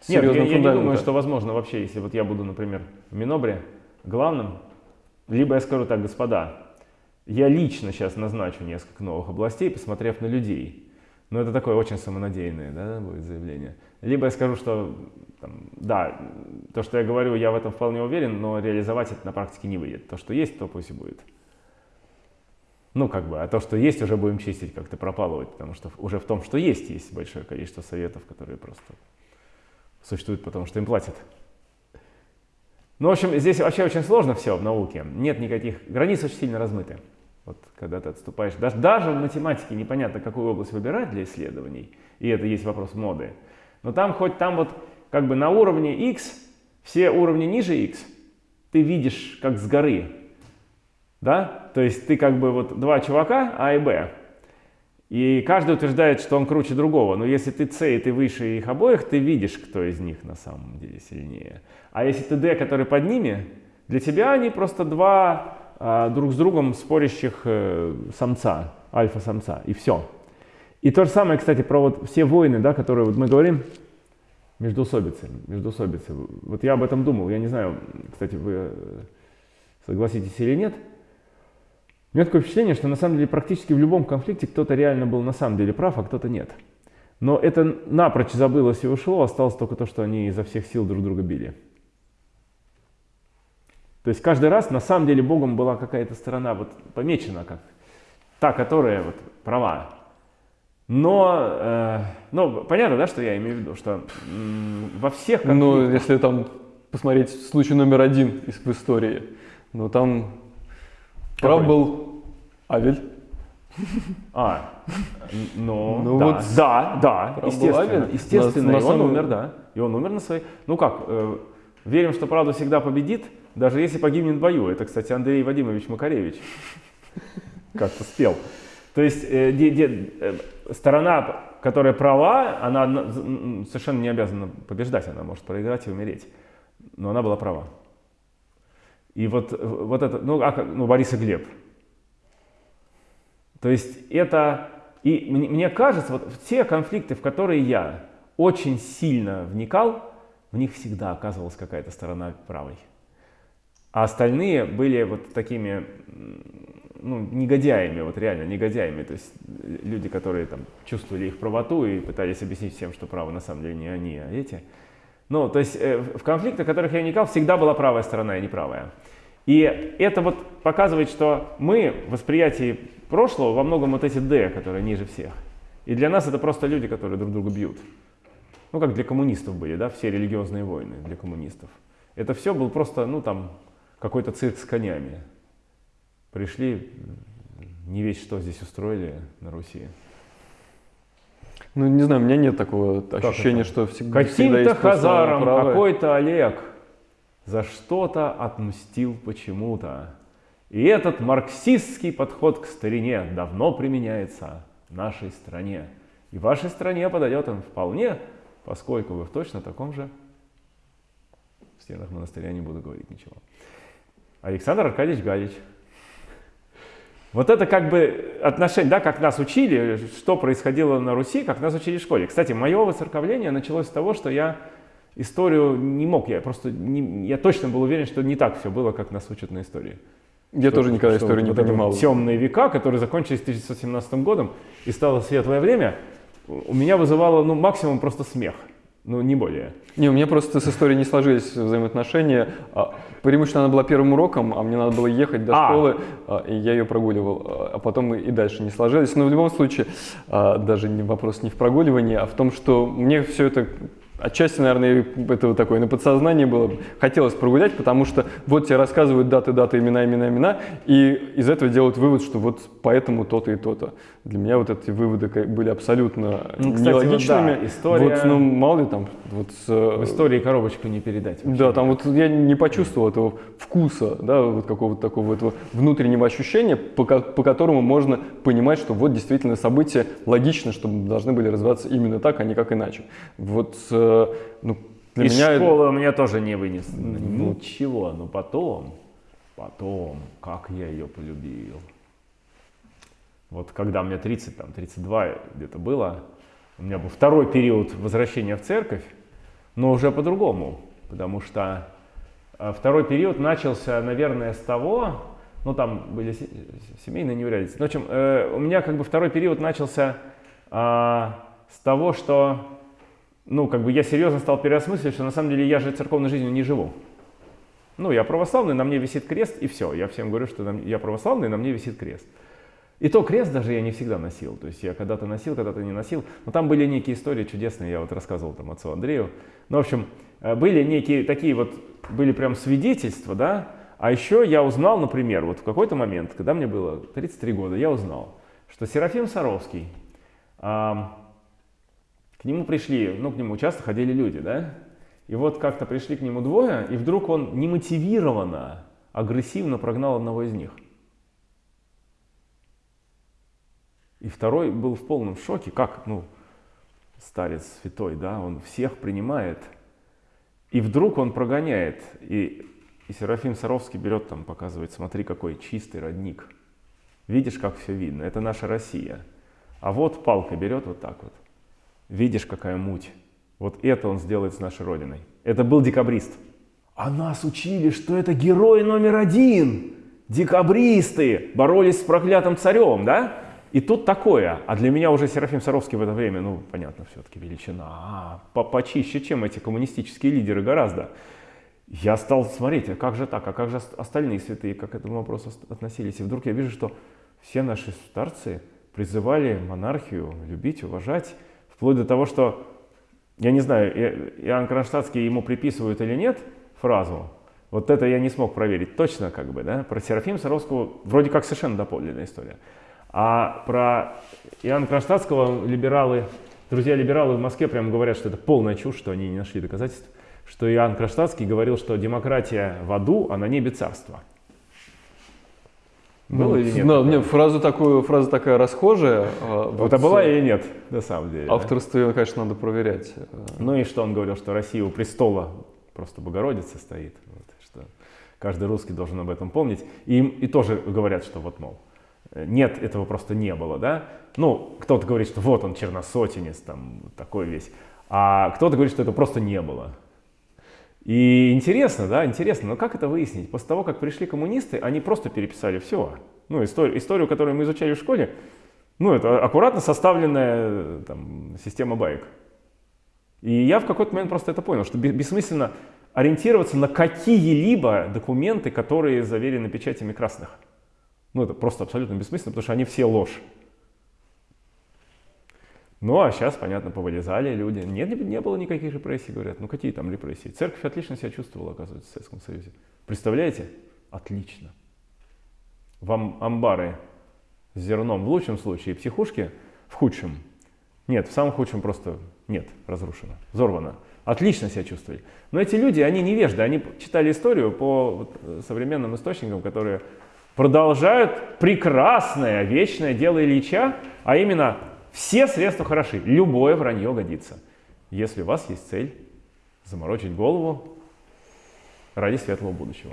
серьезного Нет, я, я не думаю, что возможно вообще, если вот я буду, например, в Минобре главным, либо я скажу так, господа, я лично сейчас назначу несколько новых областей, посмотрев на людей. Но это такое очень самонадеянное да, будет заявление. Либо я скажу, что там, да, то, что я говорю, я в этом вполне уверен, но реализовать это на практике не выйдет. То, что есть, то пусть и будет. Ну, как бы, а то, что есть, уже будем чистить, как-то пропалывать, потому что уже в том, что есть, есть большое количество советов, которые просто существуют, потому что им платят. Ну, в общем, здесь вообще очень сложно все в науке. Нет никаких, границ очень сильно размыты. Когда ты отступаешь, даже, даже в математике непонятно, какую область выбирать для исследований, и это есть вопрос моды. Но там хоть там вот как бы на уровне x, все уровни ниже x, ты видишь как с горы, да? То есть ты как бы вот два чувака, А и Б, и каждый утверждает, что он круче другого. Но если ты С и ты выше их обоих, ты видишь, кто из них на самом деле сильнее. А если ты Д, который под ними, для тебя они просто два друг с другом спорящих э, самца, альфа-самца, и все. И то же самое, кстати, про вот все войны, да, которые вот мы говорим, междуусобицы, междуусобицы. Вот я об этом думал, я не знаю, кстати, вы э, согласитесь или нет – у меня такое впечатление, что на самом деле практически в любом конфликте кто-то реально был на самом деле прав, а кто-то нет. Но это напрочь забылось и ушло, осталось только то, что они изо всех сил друг друга били. То есть каждый раз на самом деле Богом была какая-то сторона вот помечена как та, которая вот права. Но, э, ну, понятно, да, что я имею в виду, что во всех конфликтах... Ну, если там посмотреть случай номер один из в истории, ну там Прав был Авель. А, ну, ну да, вот да, да, естественно, естественно, на, и он умер, да, и он умер на своей, ну как, э, верим, что правда всегда победит, даже если погибнет в бою, это, кстати, Андрей Вадимович Макаревич *laughs* как-то спел. То есть э, де, де, э, сторона, которая права, она совершенно не обязана побеждать, она может проиграть и умереть, но она была права. И вот, вот это, ну, а, ну, Борис и Глеб. То есть это, и мне, мне кажется, вот все конфликты, в которые я очень сильно вникал, в них всегда оказывалась какая-то сторона правой. А остальные были вот такими ну, негодяями, вот реально негодяями. То есть люди, которые там чувствовали их правоту и пытались объяснить всем, что правы на самом деле не они, а эти. Ну, то есть э, в конфликтах, в которых я вникал, всегда была правая сторона, а не правая. И это вот показывает, что мы в восприятии прошлого во многом вот эти «д», которые ниже всех. И для нас это просто люди, которые друг друга бьют. Ну, как для коммунистов были, да, все религиозные войны для коммунистов. Это все был просто, ну, там, какой-то цирк с конями. Пришли, не весь что здесь устроили на Руси. Ну, не знаю, у меня нет такого ощущения, это? что всегда, Каким-то хазаром какой-то Олег за что-то отмстил почему-то. И этот марксистский подход к старине давно применяется в нашей стране. И в вашей стране подойдет он вполне, поскольку вы в точно таком же в стенах монастыря не буду говорить ничего. Александр Аркадьевич Галич. Вот это как бы отношение, да, как нас учили, что происходило на Руси, как нас учили в школе. Кстати, мое воцерковление началось с того, что я историю не мог, я просто, не, я точно был уверен, что не так все было, как нас учат на истории. Я что, тоже никогда что историю не понимал. Темные века, которые закончились 1917 годом, и стало светлое время, у меня вызывало ну, максимум просто смех. Ну, не более. Не, у меня просто с историей не сложились взаимоотношения. А, преимущественно она была первым уроком, а мне надо было ехать до А. школы, а, и я ее прогуливал. А потом и дальше не сложились. Но в любом случае, а, даже вопрос не в прогуливании, а в том, что мне все это Отчасти, наверное, это вот такое на подсознании было. Хотелось прогулять, потому что вот тебе рассказывают даты, даты, имена, имена, имена, и из этого делают вывод, что вот поэтому то-то и то-то. Для меня вот эти выводы были абсолютно Ну, кстати, вот нелогичными. да, история- Вот, ну, мало ли там, вот с, э, В истории коробочку не передать. вообще. да, там вот я не почувствовал этого вкуса, да, вот какого-то такого этого внутреннего ощущения, по, по которому можно понимать, что вот действительно события логично, что должны были развиваться именно так, а не как иначе. Вот, э, ну, для Из меня... это- школы у меня тоже не вынес. Ничего, но потом, потом, как я ее полюбил. Вот когда мне 30, там, 32 где-то было, у меня был второй период возвращения в церковь, но уже по-другому, потому что э, второй период начался, наверное, с того, ну там были се- семейные неурядицы. Ну, в общем, э, у меня как бы второй период начался а, с того, что ну, как бы я серьезно стал переосмысливать, что на самом деле я же церковной жизнью не живу. Ну, я православный, на мне висит крест, и все. Я всем говорю, что я православный, на мне висит крест. И то крест даже я не всегда носил. То есть я когда-то носил, когда-то не носил. Но там были некие истории чудесные, я вот рассказывал там отцу Андрею. Ну, в общем, э, были некие такие вот, были прям свидетельства, да. А еще я узнал, например, вот в какой-то момент, когда мне было 33 года, я узнал, что Серафим Саровский, к нему пришли, ну, к нему часто ходили люди, да? И вот как-то пришли к нему двое, и вдруг он немотивированно, агрессивно прогнал одного из них. И второй был в полном шоке, как, ну, старец святой, да, он всех принимает. И вдруг он прогоняет, и, и Серафим Саровский берет там, показывает, смотри, какой чистый родник. Видишь, как все видно, это наша Россия. А вот палка берет вот так вот. Видишь, какая муть. Вот это он сделает с нашей Родиной. Это был декабрист. А нас учили, что это герой номер один. Декабристы боролись с проклятым царем, да? И тут такое. А для меня уже Серафим Саровский в это время, ну, понятно, все-таки величина. А, по- почище, чем эти коммунистические лидеры гораздо. Я стал смотреть, а как же так, а как же ост- остальные святые, как к этому вопросу ос- относились. И вдруг я вижу, что все наши старцы призывали монархию любить, уважать, вплоть до того, что, я не знаю, Иоанн Кронштадтский ему приписывают или нет фразу, вот это я не смог проверить точно, как бы, да, про Серафима Саровского вроде как совершенно доподлинная история. А про Иоанна Кронштадтского либералы, друзья либералы в Москве прямо говорят, что это полная чушь, что они не нашли доказательств, что Иоанн Кронштадтский говорил, что демократия в аду, а на небе царство. Было Ну, или нет? Да, такого? мне фраза, такую, фраза такая расхожая. а, Вот, а была э, или нет, на самом деле? Авторство ее, конечно, надо проверять. Э, Ну и что он говорил, что Россия у престола просто Богородица стоит, вот, что каждый русский должен об этом помнить. И, им- и тоже говорят, что вот, мол, нет, этого просто не было, да. Ну, кто-то говорит, что вот он черносотенец, там, вот такой весь. А кто-то говорит, что это просто не было. И интересно, да, интересно, но как это выяснить? После того, как пришли коммунисты, они просто переписали все. Ну, историю, историю, которую мы изучали в школе, ну, это аккуратно составленная там, система баек. И я в какой-то момент просто это понял, что бе- бессмысленно ориентироваться на какие-либо документы, которые заверены печатями красных. Ну, это просто абсолютно бессмысленно, потому что они все ложь. Ну, а сейчас, понятно, повылезали люди. Нет, не, было никаких репрессий, говорят. Ну, какие там репрессии? Церковь отлично себя чувствовала, оказывается, в Советском Союзе. Представляете? Отлично. Вам амбары с зерном в лучшем случае, психушки в худшем. Нет, в самом худшем просто нет, разрушено, взорвано. Отлично себя чувствовали. Но эти люди, они невежды, они читали историю по вот, современным источникам, которые продолжают прекрасное вечное дело Ильича, а именно все средства хороши, любое вранье годится, если у вас есть цель заморочить голову ради светлого будущего.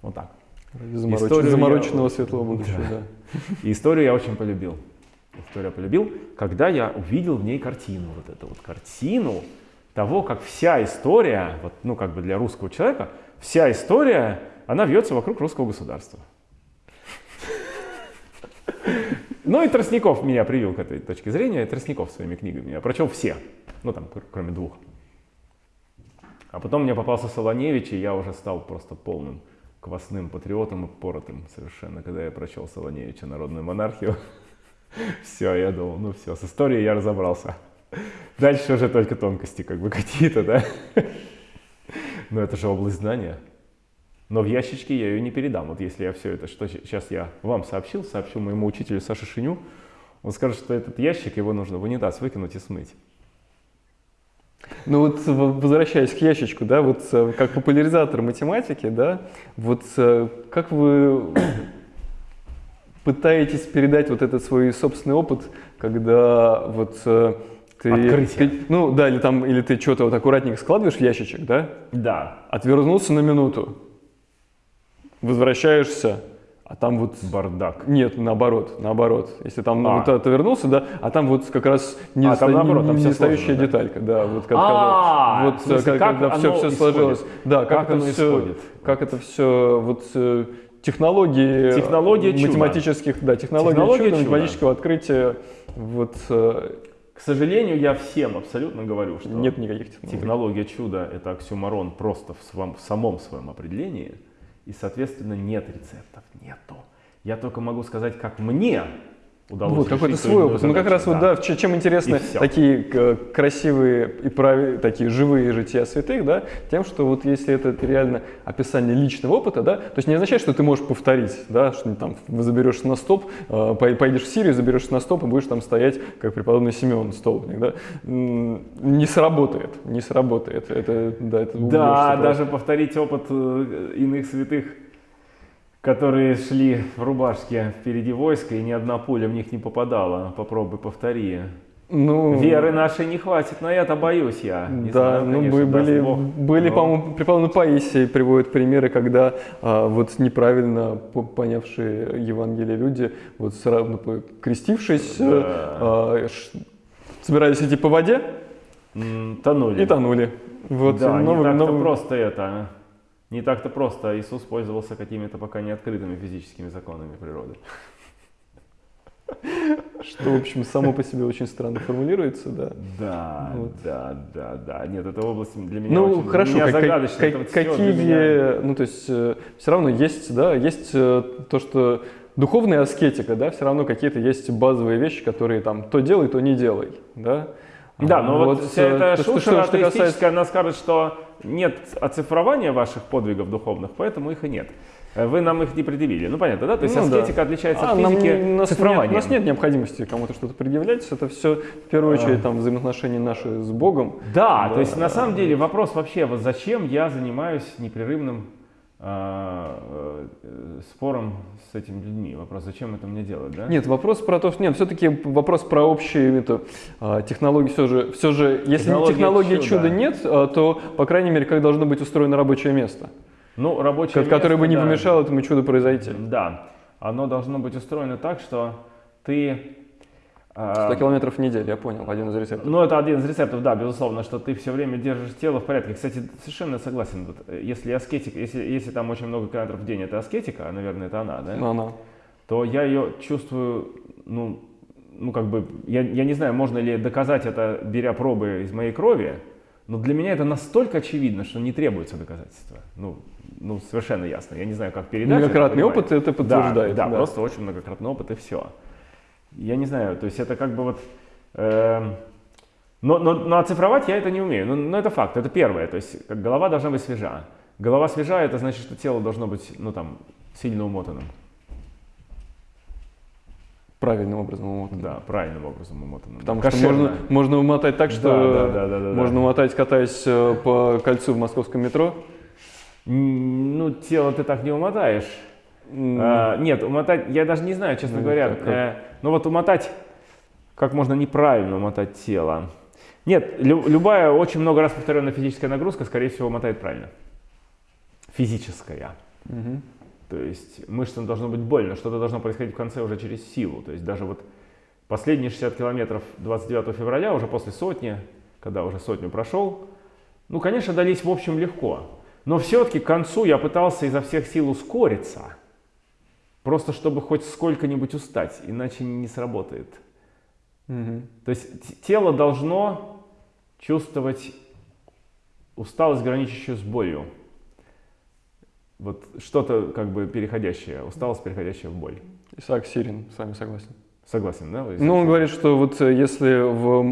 Вот так. Ради замороч... замороченного я... светлого *laughs* будущего, да. да. И историю я очень полюбил. Историю я полюбил, когда я увидел в ней картину, вот эту вот картину того, как вся история, вот, ну как бы для русского человека, вся история, она вьется вокруг русского государства. Ну и Тростников меня привил к этой точке зрения, и Тростников своими книгами. Я прочел все, ну там, кроме двух. А потом мне попался Солоневич, и я уже стал просто полным квасным патриотом и поротым совершенно, когда я прочел Солоневича «Народную монархию». *laughs* Все, я думал, ну все, с историей я разобрался. Дальше уже только тонкости как бы какие-то, да? *laughs* Но это же область знания. Но в ящичке я ее не передам. Вот если я все это, что сейчас я вам сообщил, сообщу моему учителю Саше Шиню, он скажет, что этот ящик, его нужно в унитаз выкинуть и смыть. Ну вот возвращаясь к ящичку, да, вот э, как популяризатор математики, да, вот э, как вы *coughs* пытаетесь передать вот этот свой собственный опыт, когда вот э, ты, ты, ну да, или там, или ты что-то вот аккуратненько складываешь в ящичек, да? Да. Отвернулся на минуту, возвращаешься, а там вот... Бардак. Нет, наоборот, наоборот. Если там а. вот это вернулся, да, а там вот как раз не, а, там, наоборот, там не, стоящая да? деталька, да, вот как, а, вот, смысле, как, когда все, все сложилось. Да, как, как это все, исходит? Как это все, вот технологии Технология математических, чуда. да, технологии Технология чуда, чуда, математического открытия, вот... Э, К сожалению, я всем абсолютно говорю, что нет никаких технологий. технология чуда – это оксюмарон просто в, своем, в самом своем определении, и, соответственно, нет рецептов, нету. Я только могу сказать, как мне удалось Вот какой-то свой опыт. Ну как раз да. вот да, чем интересны такие э, красивые и прави, такие живые жития святых, да, тем, что вот если это реально описание личного опыта, да, то есть не означает, что ты можешь повторить, да, что там заберешься на стоп, э, поедешь в Сирию, заберешься на стоп и будешь там стоять, как преподобный Симеон столбник, да, не сработает, не сработает. Это, да, это да даже повторить опыт э, иных святых которые шли в рубашке впереди войска, и ни одна пуля в них не попадала. Попробуй повтори. Ну, Веры нашей не хватит, но я-то боюсь я. Не да, знаю, ну конечно, были, Бог, были но... по-моему, преподобный Паисий приводит примеры, когда а, вот неправильно понявшие Евангелие люди, вот сразу крестившись, да. а, ш, собирались идти по воде, тонули. И тонули. Вот, да, но, не так-то но... просто это. Не так-то просто Иисус пользовался какими-то пока не открытыми физическими законами природы. Что, в общем, само по себе очень странно формулируется, да? Да, вот. да, да, да. Нет, эта область для меня ну, очень хорошо, меня как, загадочная. Как, какие, меня... ну, то есть, э, все равно есть, да, есть э, то, что духовная аскетика, да, все равно какие-то есть базовые вещи, которые там то делай, то не делай, да? Да, но вот, вот вся эта э, шушера что, что касается... она скажет, что нет оцифрования ваших подвигов духовных, поэтому их и нет. Э, вы нам их не предъявили. Ну, понятно, да? То есть ну, аскетика да. отличается а, от физики нам, нас. Нет, у нас нет необходимости кому-то что-то предъявлять. Это все, в первую очередь, а. там, взаимоотношения наши с Богом. Да, да, то есть, на самом деле, вопрос вообще, вот зачем я занимаюсь непрерывным а, э, спором с этими людьми. Вопрос, зачем это мне делать, да? Нет, вопрос про то, что нет, все-таки вопрос про общие это, технологии все же, все же, если технология технологии чуда, чуда нет, а, то, по крайней мере, как должно быть устроено рабочее место? Ну, рабочее место, Которое бы не да. помешало этому чуду произойти. Да, оно должно быть устроено так, что ты 100 а, километров в неделю, я понял, один из рецептов. Ну, это один из рецептов, да, безусловно, что ты все время держишь тело в порядке. Кстати, совершенно согласен. Если аскетик, если, если там очень много километров в день, это аскетика, а, наверное, это она, да? Она. То я ее чувствую, ну, ну как бы, я, я не знаю, можно ли доказать это, беря пробы из моей крови, но для меня это настолько очевидно, что не требуется доказательства. Ну, ну совершенно ясно. Я не знаю, как передать. Многократный это, опыт это подтверждает. Да, да, да, просто очень многократный опыт и все я не знаю, то есть это как бы вот... Э, но, но, но оцифровать я это не умею, но, но это факт, это первое, то есть как голова должна быть свежа. Голова свежая, это значит, что тело должно быть, ну там, сильно умотанным. Правильным образом умотанным. Да, правильным образом умотанным. Потому что можно, можно умотать так, что да, да, да, да, можно да. умотать, катаясь э, по кольцу в московском метро. Ну, тело ты так не умотаешь. А, нет, умотать, я даже не знаю, честно Ну, говоря. как- как? Э, ну вот умотать, как можно неправильно умотать тело. Нет, лю- любая очень много раз повторенная физическая нагрузка, скорее всего, умотает правильно. Физическая. Мгм. То есть мышцам должно быть больно, что-то должно происходить в конце уже через силу. То есть даже вот последние 60 километров 29 февраля, уже после сотни, когда уже сотню прошел, ну, конечно, дались в общем легко. Но все-таки к концу я пытался изо всех сил ускориться, просто чтобы хоть сколько-нибудь устать, иначе не сработает. Мгм. То есть тело должно чувствовать усталость, граничащую с болью. Вот что-то как бы переходящее, усталость, переходящая в боль. Исаак Сирин, с вами согласен. Согласен, да? Ну, он говорит, что вот э, если в,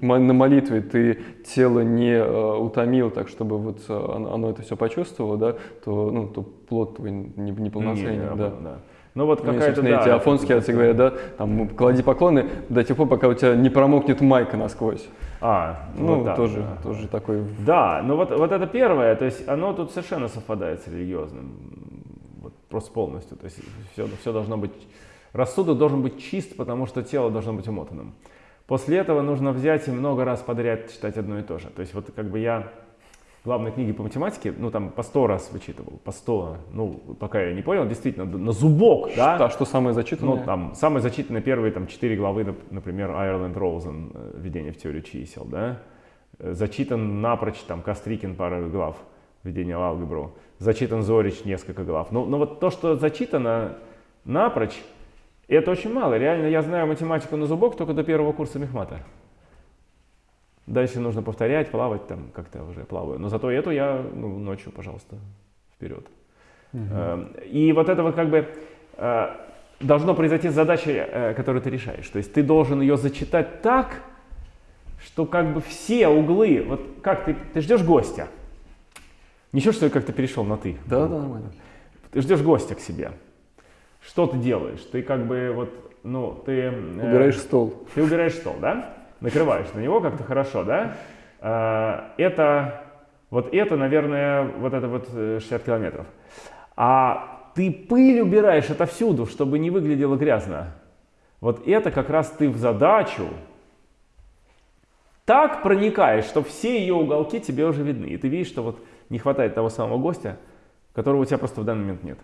на молитве ты тело не э, утомил так, чтобы вот э, оно, оно это все почувствовало, да, то, ну, то плод твой не, неполноценен, Не, да. да. Ну вот Ну, какая-то, да, эти афонские отцы говорят, да, там, клади поклоны до тех пор, пока у тебя не промокнет майка насквозь. А, Ну, вот так, тоже, да. тоже такой... Да, ну вот, вот это первое, то есть оно тут совершенно совпадает с религиозным, вот просто полностью. То есть все, все должно быть, рассудок должен быть чист, потому что тело должно быть умотанным. После этого нужно взять и много раз подряд читать одно и то же. То есть вот как бы я главные книги по математике, ну там по сто раз вычитывал, по сто, ну пока я не понял, действительно, на зубок, да? А что самое зачитанное? Ну, там, самые зачитанные первые там, четыре главы, нап- например, Айрленд Роузен «Введение в теорию чисел», да? Э, Зачитан напрочь, там, Кострикин пара глав «Введение в алгебру», зачитан Зорич несколько глав. Но, но вот то, что зачитано напрочь, это очень мало. Реально, я знаю математику на зубок только до первого курса мехмата. Дальше нужно повторять, плавать там, как-то уже плаваю. Но зато эту я ну, ночью, пожалуйста, вперед. Э, И вот это вот как бы э, должно произойти с задачей, э, которую ты решаешь. То есть ты должен ее зачитать так, что как бы все углы, вот как ты, ты ждешь гостя. Ничего, что я как-то перешел на ты. Да, да, нормально. Ты ждешь гостя к себе. Что ты делаешь? Ты как бы вот, ну, ты... э, Убираешь стол. ты убираешь стол, да? Накрываешь на него как-то хорошо, да? А, Это, вот это, наверное, вот это вот э, 60 километров. А ты пыль убираешь отовсюду, чтобы не выглядело грязно. Вот это как раз ты в задачу так проникаешь, что все ее уголки тебе уже видны. И ты видишь, что вот не хватает того самого гостя, которого у тебя просто в данный момент нет.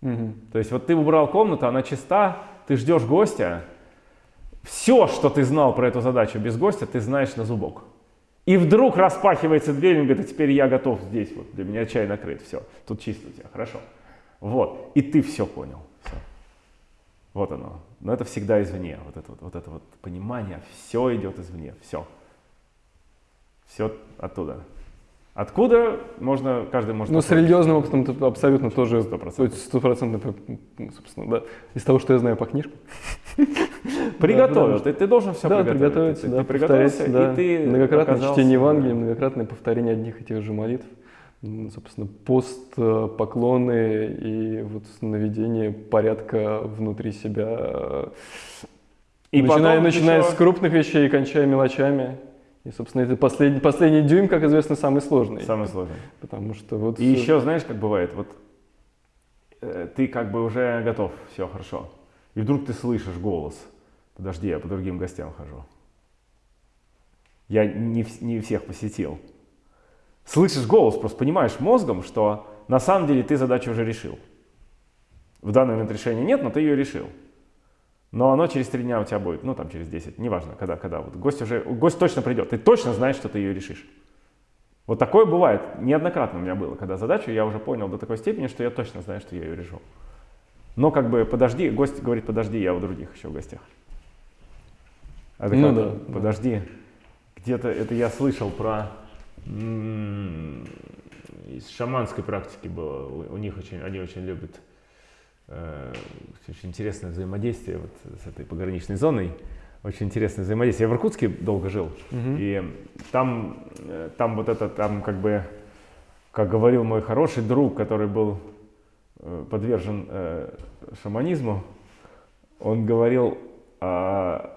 Мгм. То есть вот ты убрал комнату, она чиста, ты ждешь гостя. Все, что ты знал про эту задачу без гостя, ты знаешь на зубок. И вдруг распахивается дверь, и он говорит, а теперь я готов здесь, вот для меня чай накрыт, все, тут чисто у тебя, хорошо. Вот, и ты все понял, все. Вот оно. Но это всегда извне, вот это вот, вот это вот понимание, все идет извне, все. Все оттуда. Откуда можно, каждый может... Ну, с религиозным опытом это абсолютно тоже Стопроцентно. стопроцентно, собственно, да. Из того, что я знаю по книжкам. *laughs* Приготовил. Да, ты, ты должен все да, приготовить. Ты, да, ты приготовился, повторять, да. и ты Многократное оказался- чтение Евангелия, многократное повторение одних и тех же молитв. Собственно, пост, э, поклоны и вот наведение порядка внутри себя. И начиная начиная еще- с крупных вещей и кончая мелочами. И, собственно, это последний, последний дюйм, как известно, самый сложный. Самое сложное. Потому что вот... И еще, знаешь, как бывает, вот э, ты как бы уже готов, все хорошо. И вдруг ты слышишь голос. Подожди, я по другим гостям хожу. Я не, не всех посетил. Слышишь голос, просто понимаешь мозгом, что на самом деле ты задачу уже решил. В данный момент решения нет, но ты ее решил. Но оно через три дня у тебя будет, ну там через 10, неважно, когда, когда. Вот гость уже, гость точно придет, ты точно знаешь, что ты ее решишь. Вот такое бывает, неоднократно у меня было, когда задачу я уже понял до такой степени, что я точно знаю, что я ее решу. Но как бы подожди, гость говорит, подожди, я у других еще в гостях. А ты Ну да, да. подожди, где-то это я слышал про из шаманской практики было, у, них очень, они очень любят очень интересное взаимодействие вот с этой пограничной зоной. Очень интересное взаимодействие. Я в Иркутске долго жил, Мгм. и там, э, там вот это, там как бы как говорил мой хороший друг, который был э, подвержен э, шаманизму, он говорил, а,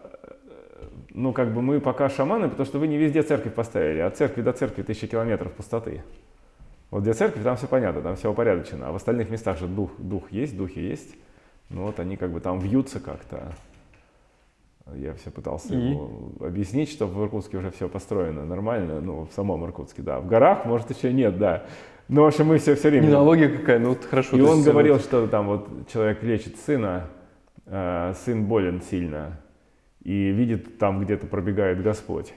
ну как бы мы пока шаманы, потому что вы не везде церковь поставили, от церкви до церкви тысячи километров пустоты. Вот где церковь, там все понятно, там все упорядочено, а в остальных местах же дух, дух есть, духи есть. Ну вот они как бы там вьются как-то. Я все пытался И? ему объяснить, что в Иркутске уже все построено нормально, ну, в самом Иркутске, да. В горах, может, еще нет, да. Но, в общем, мы все, все время... Не аналогия какая, ну вот хорошо. И он есть, говорил, вот- что там вот человек лечит сына, э, сын болен сильно, и видит там где-то пробегает Господь.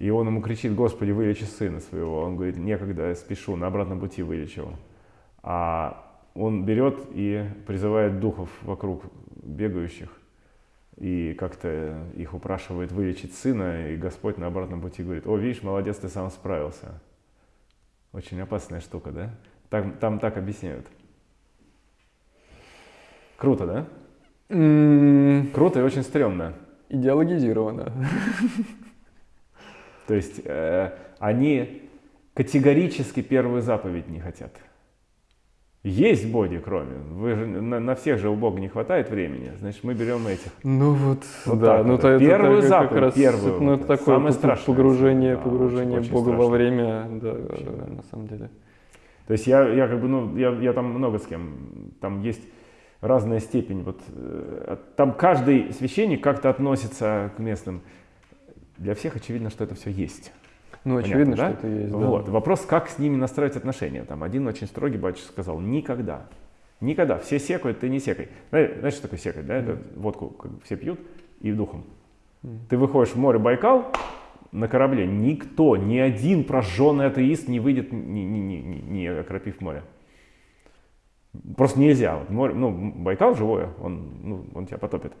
И он ему кричит, Господи, вылечи сына своего. Он говорит, некогда, я спешу, на обратном пути вылечу. А он берет и призывает духов вокруг бегающих, и как-то их упрашивает вылечить сына, и Господь на обратном пути говорит, о, видишь, молодец, ты сам справился. Очень опасная штука, да? Там, там так объясняют. Круто, да? М, Круто и очень стрёмно. Идеологизировано. *laughs* То есть э, они категорически первую заповедь не хотят. Есть боги, кроме. Вы же, на, на всех же у Бога не хватает времени. Значит, мы берем этих. Ну вот, Вот да, так ну вот. то это Первую как- как заповедь, раз, первую ну вот, это такое самое страшное. погружение, Да, погружение очень- очень Бога во страшно. время, да, Вообще, да, на самом деле. То есть я, я как бы, ну, я, я там много с кем. Там есть разная степень. Вот, э, там каждый священник как-то относится к местным. Для всех очевидно, что это все есть. Ну Понятно, очевидно, да? что это есть, да. Вот. Вопрос, как с ними настроить отношения. Там один очень строгий батюшка сказал, никогда. Никогда. Все секают, ты не секай. Знаешь, что такое секать? Да? Это водку как все пьют и духом. Ты выходишь в море Байкал на корабле, никто, ни один прожженный атеист не выйдет, не, не, не, не- окропив море. Просто нельзя. Вот море, ну, Байкал живое, он, ну, он тебя потопит.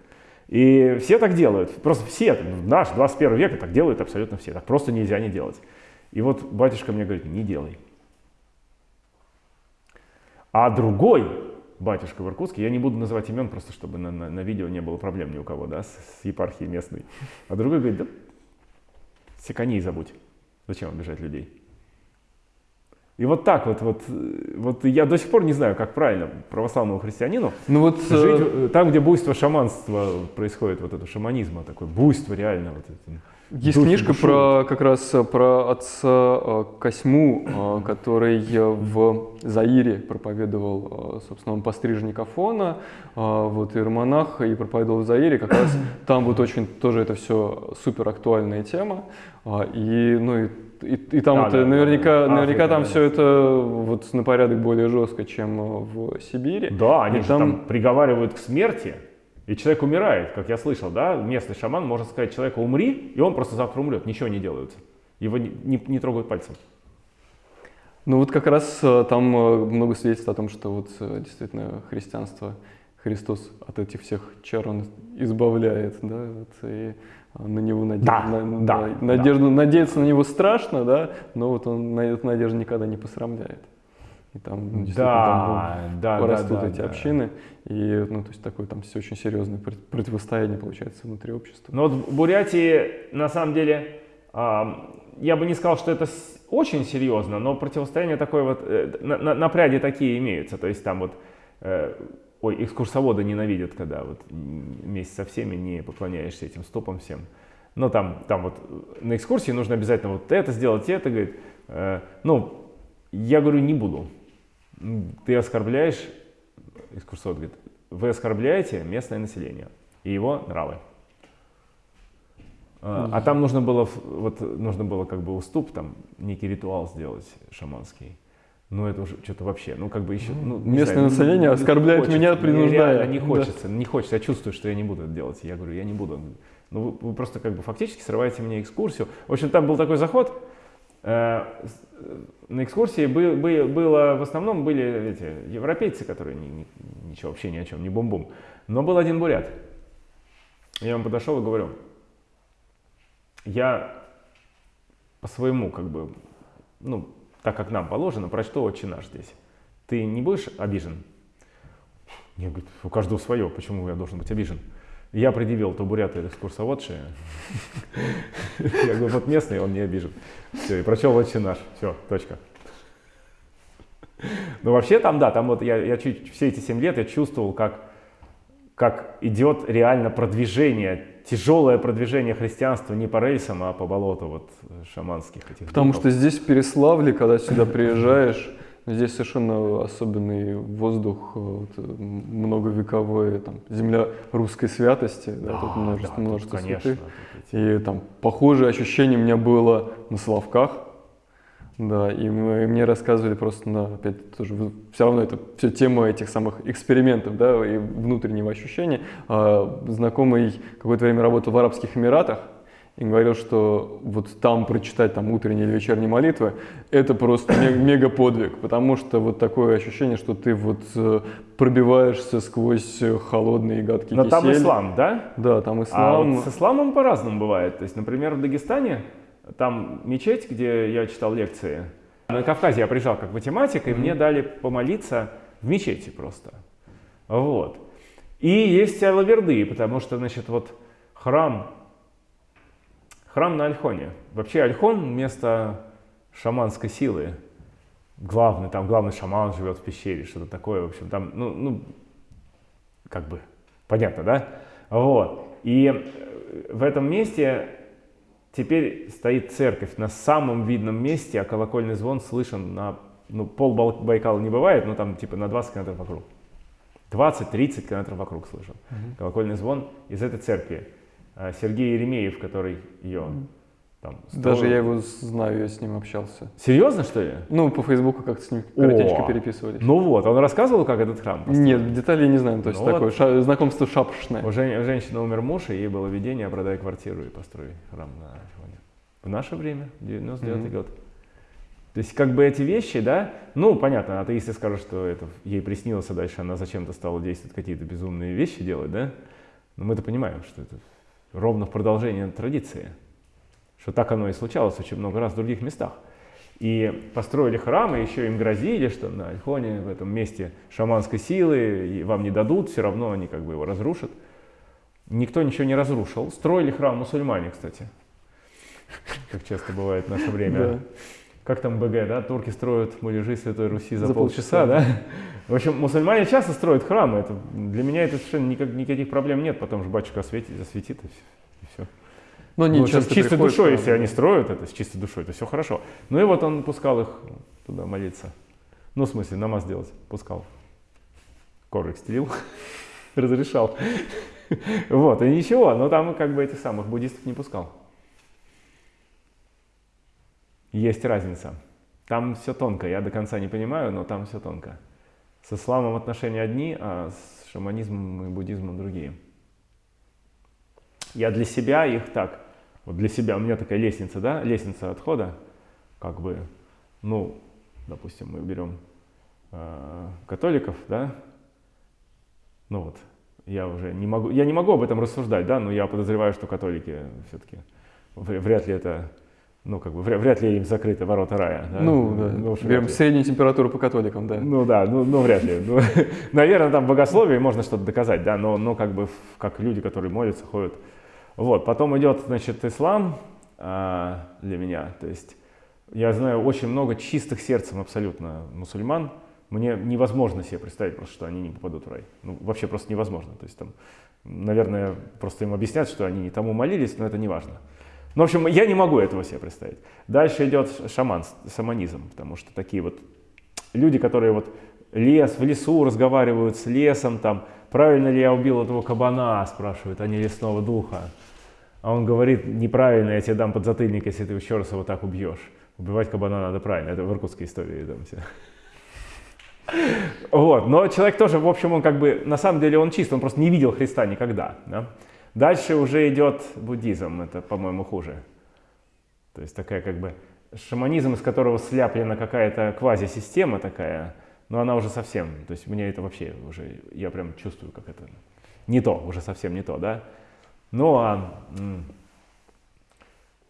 И все так делают. Просто все, наш 21 век так делают абсолютно все. Так просто нельзя не делать. И вот батюшка мне говорит, не делай. А другой батюшка в Иркутске, я не буду называть имен, просто чтобы на, на- на видео не было проблем ни у кого, да, с, с епархией местной. А другой говорит, да секани забудь. Зачем обижать людей? И вот так вот, вот, э, вот я до сих пор не знаю, как правильно православному христианину Ну вот, жить э, э, там, где буйство шаманства происходит, вот это шаманизма, такое буйство реально. Вот это. есть книжка бушуют. про как раз э, про отца э, Косьму, э, *clears throat* который э, в Заире проповедовал, э, собственно, он пострижник Афона, э, вот иеромонах, и проповедовал в Заире, как раз *clears throat* там вот очень тоже это все супер актуальная тема, и, ну, и, и, и там Да, вот, да, э, наверняка, да. наверняка Африка, там да, все это вот на порядок более жестко, чем э, в Сибири. Да, они И же там... приговаривают к смерти, и человек умирает, как я слышал, да, местный шаман может сказать человеку умри, и он просто завтра умрет, ничего не делается. Его не, не- не трогают пальцем. Ну вот как раз э, там э, много свидетельств о том, что вот э, действительно христианство, Христос от этих всех чар он избавляет, да, вот, и э, на него наде- Да, на- да, на- да. надежду, надеяться на него страшно, да, но вот он на эту надежду никогда не посрамляет. И там ну, действительно Да, там да, растут да, эти да. общины, и ну то есть такое там все очень серьезное прот- противостояние получается внутри общества. Но вот в Бурятии, на самом деле, а, я бы не сказал, что это очень серьезно, но противостояние такое вот, э, на- на- напряги такие имеются. То есть там вот, э, ой, экскурсоводы ненавидят, когда вот вместе со всеми не поклоняешься этим стопам всем. Но там, там вот э, на экскурсии нужно обязательно вот это сделать, это, говорит. Э, ну, я говорю, не буду. Ты оскорбляешь, экскурсовод говорит, вы оскорбляете местное население и его нравы. А а там нужно было, вот, нужно было как бы уступ, там некий ритуал сделать шаманский. Ну это уже что-то вообще, ну как бы еще... Ну, Местное знаю, ну, население не оскорбляет хочется, меня, мне принуждая. не Да. хочется, не хочется, я чувствую, что я не буду это делать. Я говорю, я не буду. Ну вы, вы просто как бы фактически срываете мне экскурсию. В общем, там был такой заход, Э, э, на экскурсии бы- бы- было, в основном были эти европейцы, которые ни- ни- ничего вообще ни о чем, не бум-бум. Но был один бурят. Я ему подошел и говорю, я по своему, как бы, ну, так как нам положено, прочту «Отче наш» здесь. Ты не будешь обижен? Я говорю, у каждого свое, почему я должен быть обижен? Я предъявил, или экскурсоводши. *laughs* Я говорю, вот местный, он не обижен. Все, и прочел «Отче наш». Все, точка. Ну, вообще там, да, там вот я, я чуть, все эти 7 лет я чувствовал, как, как идет реально продвижение, тяжелое продвижение христианства не по рельсам, а по болоту вот шаманских этих Потому духов. что здесь в Переславле, когда сюда приезжаешь, здесь совершенно особенный воздух, э, вот, э, многовековой, там, земля русской святости, да, тут Да, множество, да, тут, множество конечно, святых. тут эти- И там похожее ощущение у меня было на Славках. Да, и, мы- и мне рассказывали просто на, опять тоже, все равно это все тема этих самых экспериментов, да, и внутреннего ощущения. А, знакомый какое-то время работал в Арабских Эмиратах и говорил, что вот там прочитать там утренние или вечерние молитвы, это просто ме- *coughs* мега подвиг, потому что вот такое ощущение, что ты вот э, пробиваешься сквозь э, холодный и гадкий Но там кисель. ислам, да? Да, там А ислам. вот с исламом по-разному бывает. То есть, например, в Дагестане, там мечеть, где я читал лекции. На Кавказе я приезжал как математик, и мне дали помолиться в мечети просто. Вот. И есть алаверды, потому что, значит, вот храм, храм на Альхоне. Вообще Альхон место шаманской силы. Главный, там главный шаман живет в пещере, что-то такое, в общем, там, ну, ну, как бы, понятно, да? Вот. И э, в этом месте теперь стоит церковь на самом видном месте, а колокольный звон слышен на, ну, пол Байкала не бывает, но там типа на 20 километров вокруг. 20-30 километров вокруг слышен. Колокольный звон из этой церкви. А Сергей Еремеев, который ее там Даже строил. я его знаю, я с ним общался. Серьезно, что ли? Ну, по Фейсбуку как-то с ним коротечко О, переписывались. Ну вот, он рассказывал, как этот храм построен? Нет, деталей не знаю, то есть Ну такое вот. ша- знакомство шапошное. У жен- у женщины умер муж, и ей было видение, продай квартиру и построй храм на Афоне. В наше время, 99 Мгм. год. То есть как бы эти вещи, да, ну понятно, атеисты скажут, что это ей приснилось, а дальше она зачем-то стала действовать, какие-то безумные вещи делать, да. Но мы-то понимаем, что это ровно в продолжение традиции. Что так оно и случалось очень много раз в других местах. И построили храмы, еще им грозили, что на Альхоне, в этом месте шаманской силы, и вам не дадут, все равно они как бы его разрушат. Никто ничего не разрушил. Строили храм мусульмане, кстати. Как часто бывает в наше время. Да. Как там БГ, да? Турки строят муляжи Святой Руси за, За полчаса, полчаса. да? В общем, мусульмане часто строят храмы. Это, для меня это совершенно никак- никаких проблем нет. Потом же батюшка осветит, засветит и все. Но они Ну, с чистой приходят, душой, если они строят это с чистой душой, то все хорошо. Ну и вот он пускал их туда молиться. Ну, в смысле, намаз делать. Пускал. Коврик стелил. *laughs* Разрешал. Вот, и ничего, но там как бы этих самых буддистов не пускал. Есть разница. Там все тонко, я до конца не понимаю, но там все тонко. С исламом отношения одни, а с шаманизмом и буддизмом другие. Я для себя их так, вот для себя, у меня такая лестница, да, лестница отхода, как бы, ну, допустим, мы берем э, католиков, да, ну вот, я уже не могу, я не могу об этом рассуждать, да, но я подозреваю, что католики все-таки вряд ли это, ну, как бы, вряд, ли им закрыты ворота рая. Да? Ну, да. вряд Берем среднюю температуру по католикам, да. Ну да, ну, ну вряд ли. Ну, *laughs* наверное, там в богословии можно что-то доказать, да, но, но как бы как люди, которые молятся, ходят. Вот, потом идет, значит, ислам а, для меня. То есть я знаю очень много чистых сердцем абсолютно мусульман. Мне невозможно себе представить просто, что они не попадут в рай. Ну, вообще просто невозможно. То есть там, наверное, просто им объяснят, что они не тому молились, но это не важно. Ну, в общем, я не могу этого себе представить. Дальше идет шаман, шаманизм, потому что такие вот люди, которые вот лес, в лесу разговаривают с лесом, там, правильно ли я убил этого кабана, спрашивают, не лесного духа. А он говорит, неправильно, я тебе дам подзатыльник, если ты еще раз его так убьешь. Убивать кабана надо правильно, это в иркутской истории там все. Вот, но человек тоже, в общем, он как бы, на самом деле он чист, он просто не видел Христа никогда. да. Дальше уже идет буддизм, это, по-моему, хуже. То есть такая как бы шаманизм, из которого сляплена какая-то квазисистема такая, но она уже совсем, то есть мне это вообще уже, я прям чувствую, как это не то, уже совсем не то, да. Ну а,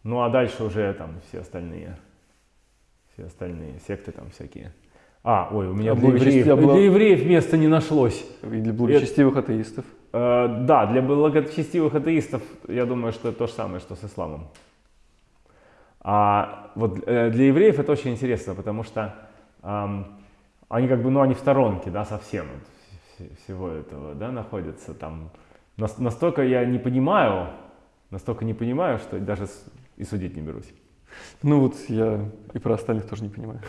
ну а дальше уже там все остальные, все остальные секты там всякие. А, ой, у меня А для евреев, бла- для евреев места не нашлось. И для благочестивых атеистов. Э, да, для благочестивых атеистов, я думаю, что это то же самое, что с исламом. А вот э, для евреев это очень интересно, потому что ам, они как бы, ну, они в сторонке, да, совсем от всего этого, да, находятся там. Настолько я не понимаю, настолько не понимаю, что даже и судить не берусь. Ну вот я и про остальных тоже не понимаю.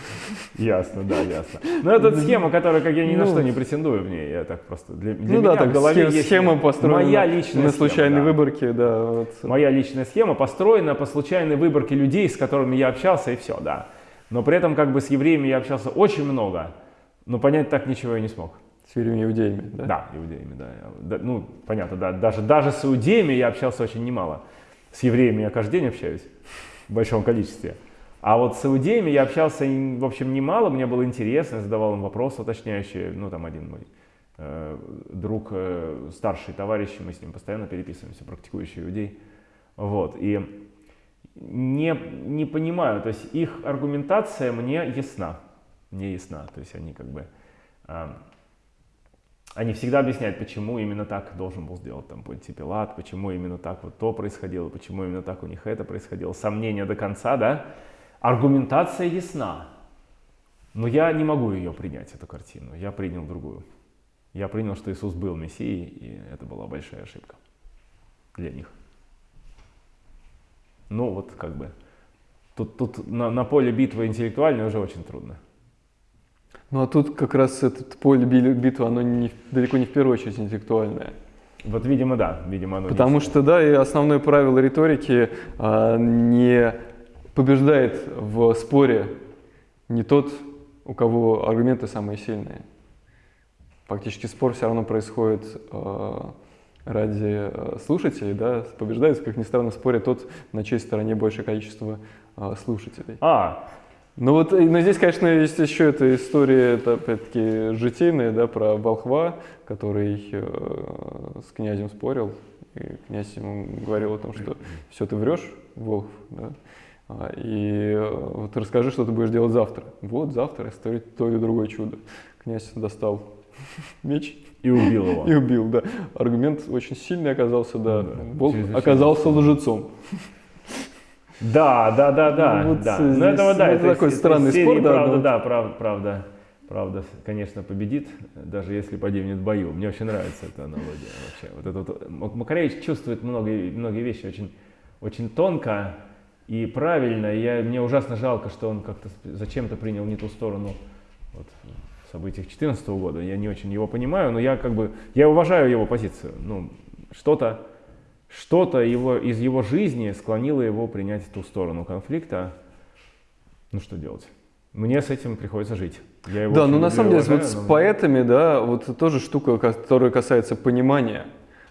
Ясно, да, ясно. Но это схема, которая, как я ни на ну, что не претендую в ней, я так просто для, для ну, меня да, так, в голове схема, есть схема построена моя личная на случайной схема, да. выборке, да. Вот. Моя личная схема построена по случайной выборке людей, с которыми я общался и все, да. Но при этом как бы с евреями я общался очень много, но понять так ничего я не смог. С евреями иудеями, да? Да, иудеями, да. да. Ну, понятно, да. Даже, даже с иудеями я общался очень немало. С евреями я каждый день общаюсь в большом количестве. А вот с иудеями я общался, в общем, немало, мне было интересно, я задавал им вопросы уточняющие. Ну, там один мой э, друг, э, старший товарищ, мы с ним постоянно переписываемся, практикующий иудей. Вот, и не, не понимаю, то есть их аргументация мне ясна, мне ясна, то есть они как бы, э, они всегда объясняют, почему именно так должен был сделать там Понтий Пилат, почему именно так вот то происходило, почему именно так у них это происходило. Сомнения до конца, да? Аргументация ясна, но я не могу ее принять, эту картину. Я принял другую. Я принял, что Иисус был Мессией, и это была большая ошибка для них. Ну вот как бы, тут, тут на, на поле битвы интеллектуальной уже очень трудно. Ну а тут как раз это поле битвы, оно не, далеко не в первую очередь интеллектуальное. Вот, видимо, да, видимо, оно Потому не что, да, и основное правило риторики а, не побеждает в споре не тот, у кого аргументы самые сильные. Фактически спор все равно происходит а, ради а, слушателей, да, побеждает, как ни странно, в споре тот, на чьей стороне большее количество а, слушателей. А, ну вот, но здесь, конечно, есть еще эта история, это опять-таки житейная, да, про волхва, который э, с князем спорил, и князь ему говорил о том, что все, ты врешь, волхв, да, а, и э, вот расскажи, что ты будешь делать завтра. Вот завтра историт то или другое чудо. Князь достал *laughs* меч. И убил его. И убил, да. Аргумент очень сильный оказался, да. да Волк оказался лжецом. Да, да, да, да. Ну, вот да. Но этого, да, это такой странный спор, да. Правда, да, правда, правда, правда, конечно, победит, даже если погибнет в бою. Мне очень нравится эта аналогия вообще. Вот это вот, Макаревич чувствует многие, многие вещи очень, очень тонко и правильно. И я, мне ужасно жалко, что он как-то зачем-то принял не ту сторону вот, в событиях 2014 года. Я не очень его понимаю, но я как бы, я уважаю его позицию. Ну, что-то что-то его, из его жизни склонило его принять ту сторону конфликта. Ну что делать? Мне с этим приходится жить. Я его да, но ну, на самом деле уважаю, вот с поэтами, да, вот тоже штука, которая касается понимания.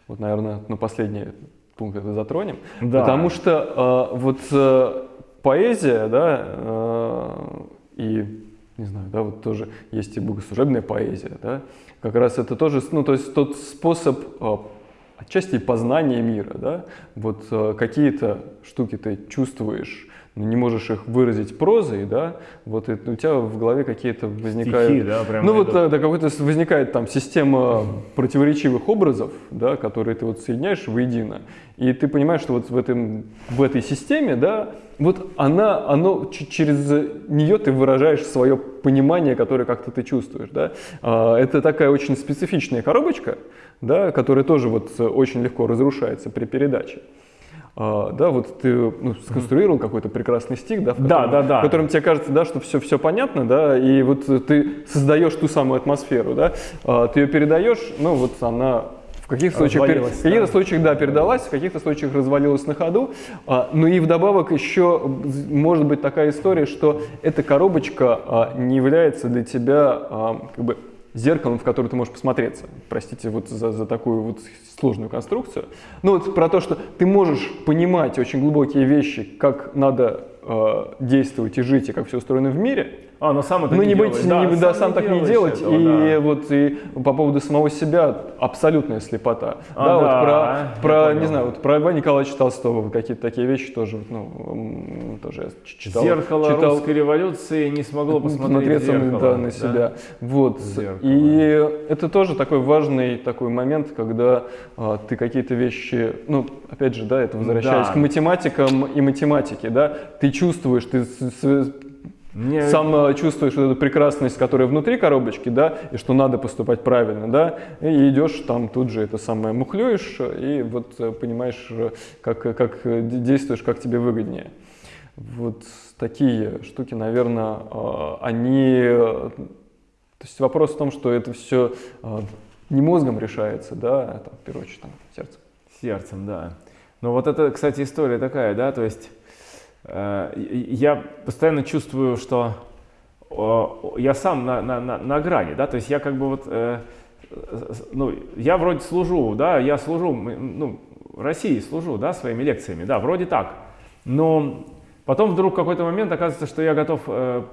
Вот, наверное, на последний пункт это затронем. Да. Потому что э, вот э, поэзия, да, э, и не знаю, да, вот тоже есть и богослужебная поэзия, да, как раз это тоже, ну, то есть тот способ э, отчасти познание мира, да, вот э, какие-то штуки ты чувствуешь, но не можешь их выразить прозой, да, вот и у тебя в голове какие-то возникают... Стихи, да, прям Ну вот, да, какой-то возникает там система противоречивых образов, да, которые ты вот соединяешь воедино, и ты понимаешь, что вот в, этом, в этой системе, да, вот она, оно, через нее ты выражаешь свое понимание, которое как-то ты чувствуешь, да. А, это такая очень специфичная коробочка, да, который тоже вот э, очень легко разрушается при передаче. А, да, вот ты ну, сконструировал какой-то прекрасный стих, да, в котором, да, да, да. в котором тебе кажется, да, что все, все понятно, да, и вот ты создаешь ту самую атмосферу, да, а, ты ее передаешь, ну вот она в каких-то случаях, пер... в каких-то случаях, да, передалась, в каких-то случаях развалилась на ходу. А, ну и вдобавок еще может быть такая история, что эта коробочка а, не является для тебя а, как бы зеркалом, в которое ты можешь посмотреться. Простите вот за, за такую вот сложную конструкцию. Ну вот про то, что ты можешь понимать очень глубокие вещи, как надо э, действовать и жить, и как все устроено в мире, а, но сам это ну, не, не быть. Да, не, да, сам, сам так не делать. Этого, и да. вот и по поводу самого себя абсолютная слепота. А, да, да, вот про, про не знаю, вот про Льва Николаевича Толстого какие-то такие вещи тоже, ну, тоже я читал. Зеркало читал, русской революции не смогло посмотреть зеркало, да, на себя. Да? Вот. Зеркало. И это тоже такой важный такой момент, когда а, ты какие-то вещи, ну, опять же, да, это возвращаясь да. к математикам и математике, да, ты чувствуешь, ты Мне- Сам э, чувствуешь вот эту прекрасность, которая внутри коробочки, да, и что надо поступать правильно, да, и идешь там тут же это самое мухлюешь, и вот э, понимаешь, э, как, э, как э, де- действуешь, как тебе выгоднее. Вот такие штуки, наверное, они... э, То есть вопрос в том, что это все не мозгом решается, да, а там, в первую очередь там, сердцем. Сердцем, да. Но вот это, кстати, история такая, да, то есть э, я постоянно чувствую, что э, я сам на, на, на, на грани, да, то есть я как бы вот, э, э, ну, я вроде служу, да, я служу, ну, России служу, да, своими лекциями, да, вроде так, но потом вдруг в какой-то момент оказывается, что я готов э,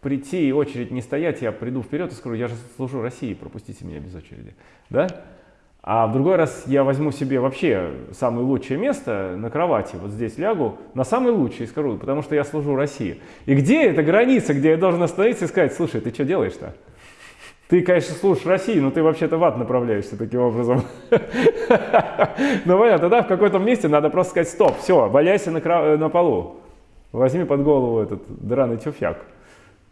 прийти и очередь не стоять, я приду вперед и скажу, я же служу России, пропустите меня без очереди, да, а в другой раз я возьму себе вообще самое лучшее место на кровати, вот здесь лягу, на самый лучший и скажу, потому что я служу России. И где эта граница, где я должен остановиться и сказать, слушай, ты что делаешь-то? Ты, конечно, служишь России, но ты вообще-то в ад направляешься таким образом. *laughs* Ну понятно, да, в каком-то месте надо просто сказать, стоп, все, валяйся на, полу. Возьми под голову этот драный тюфяк.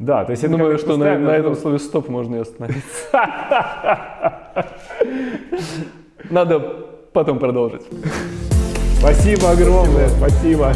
Да, то есть это Думаю, что на, на этом слове стоп можно и остановиться. *laughs* Надо потом продолжить. Спасибо огромное, спасибо.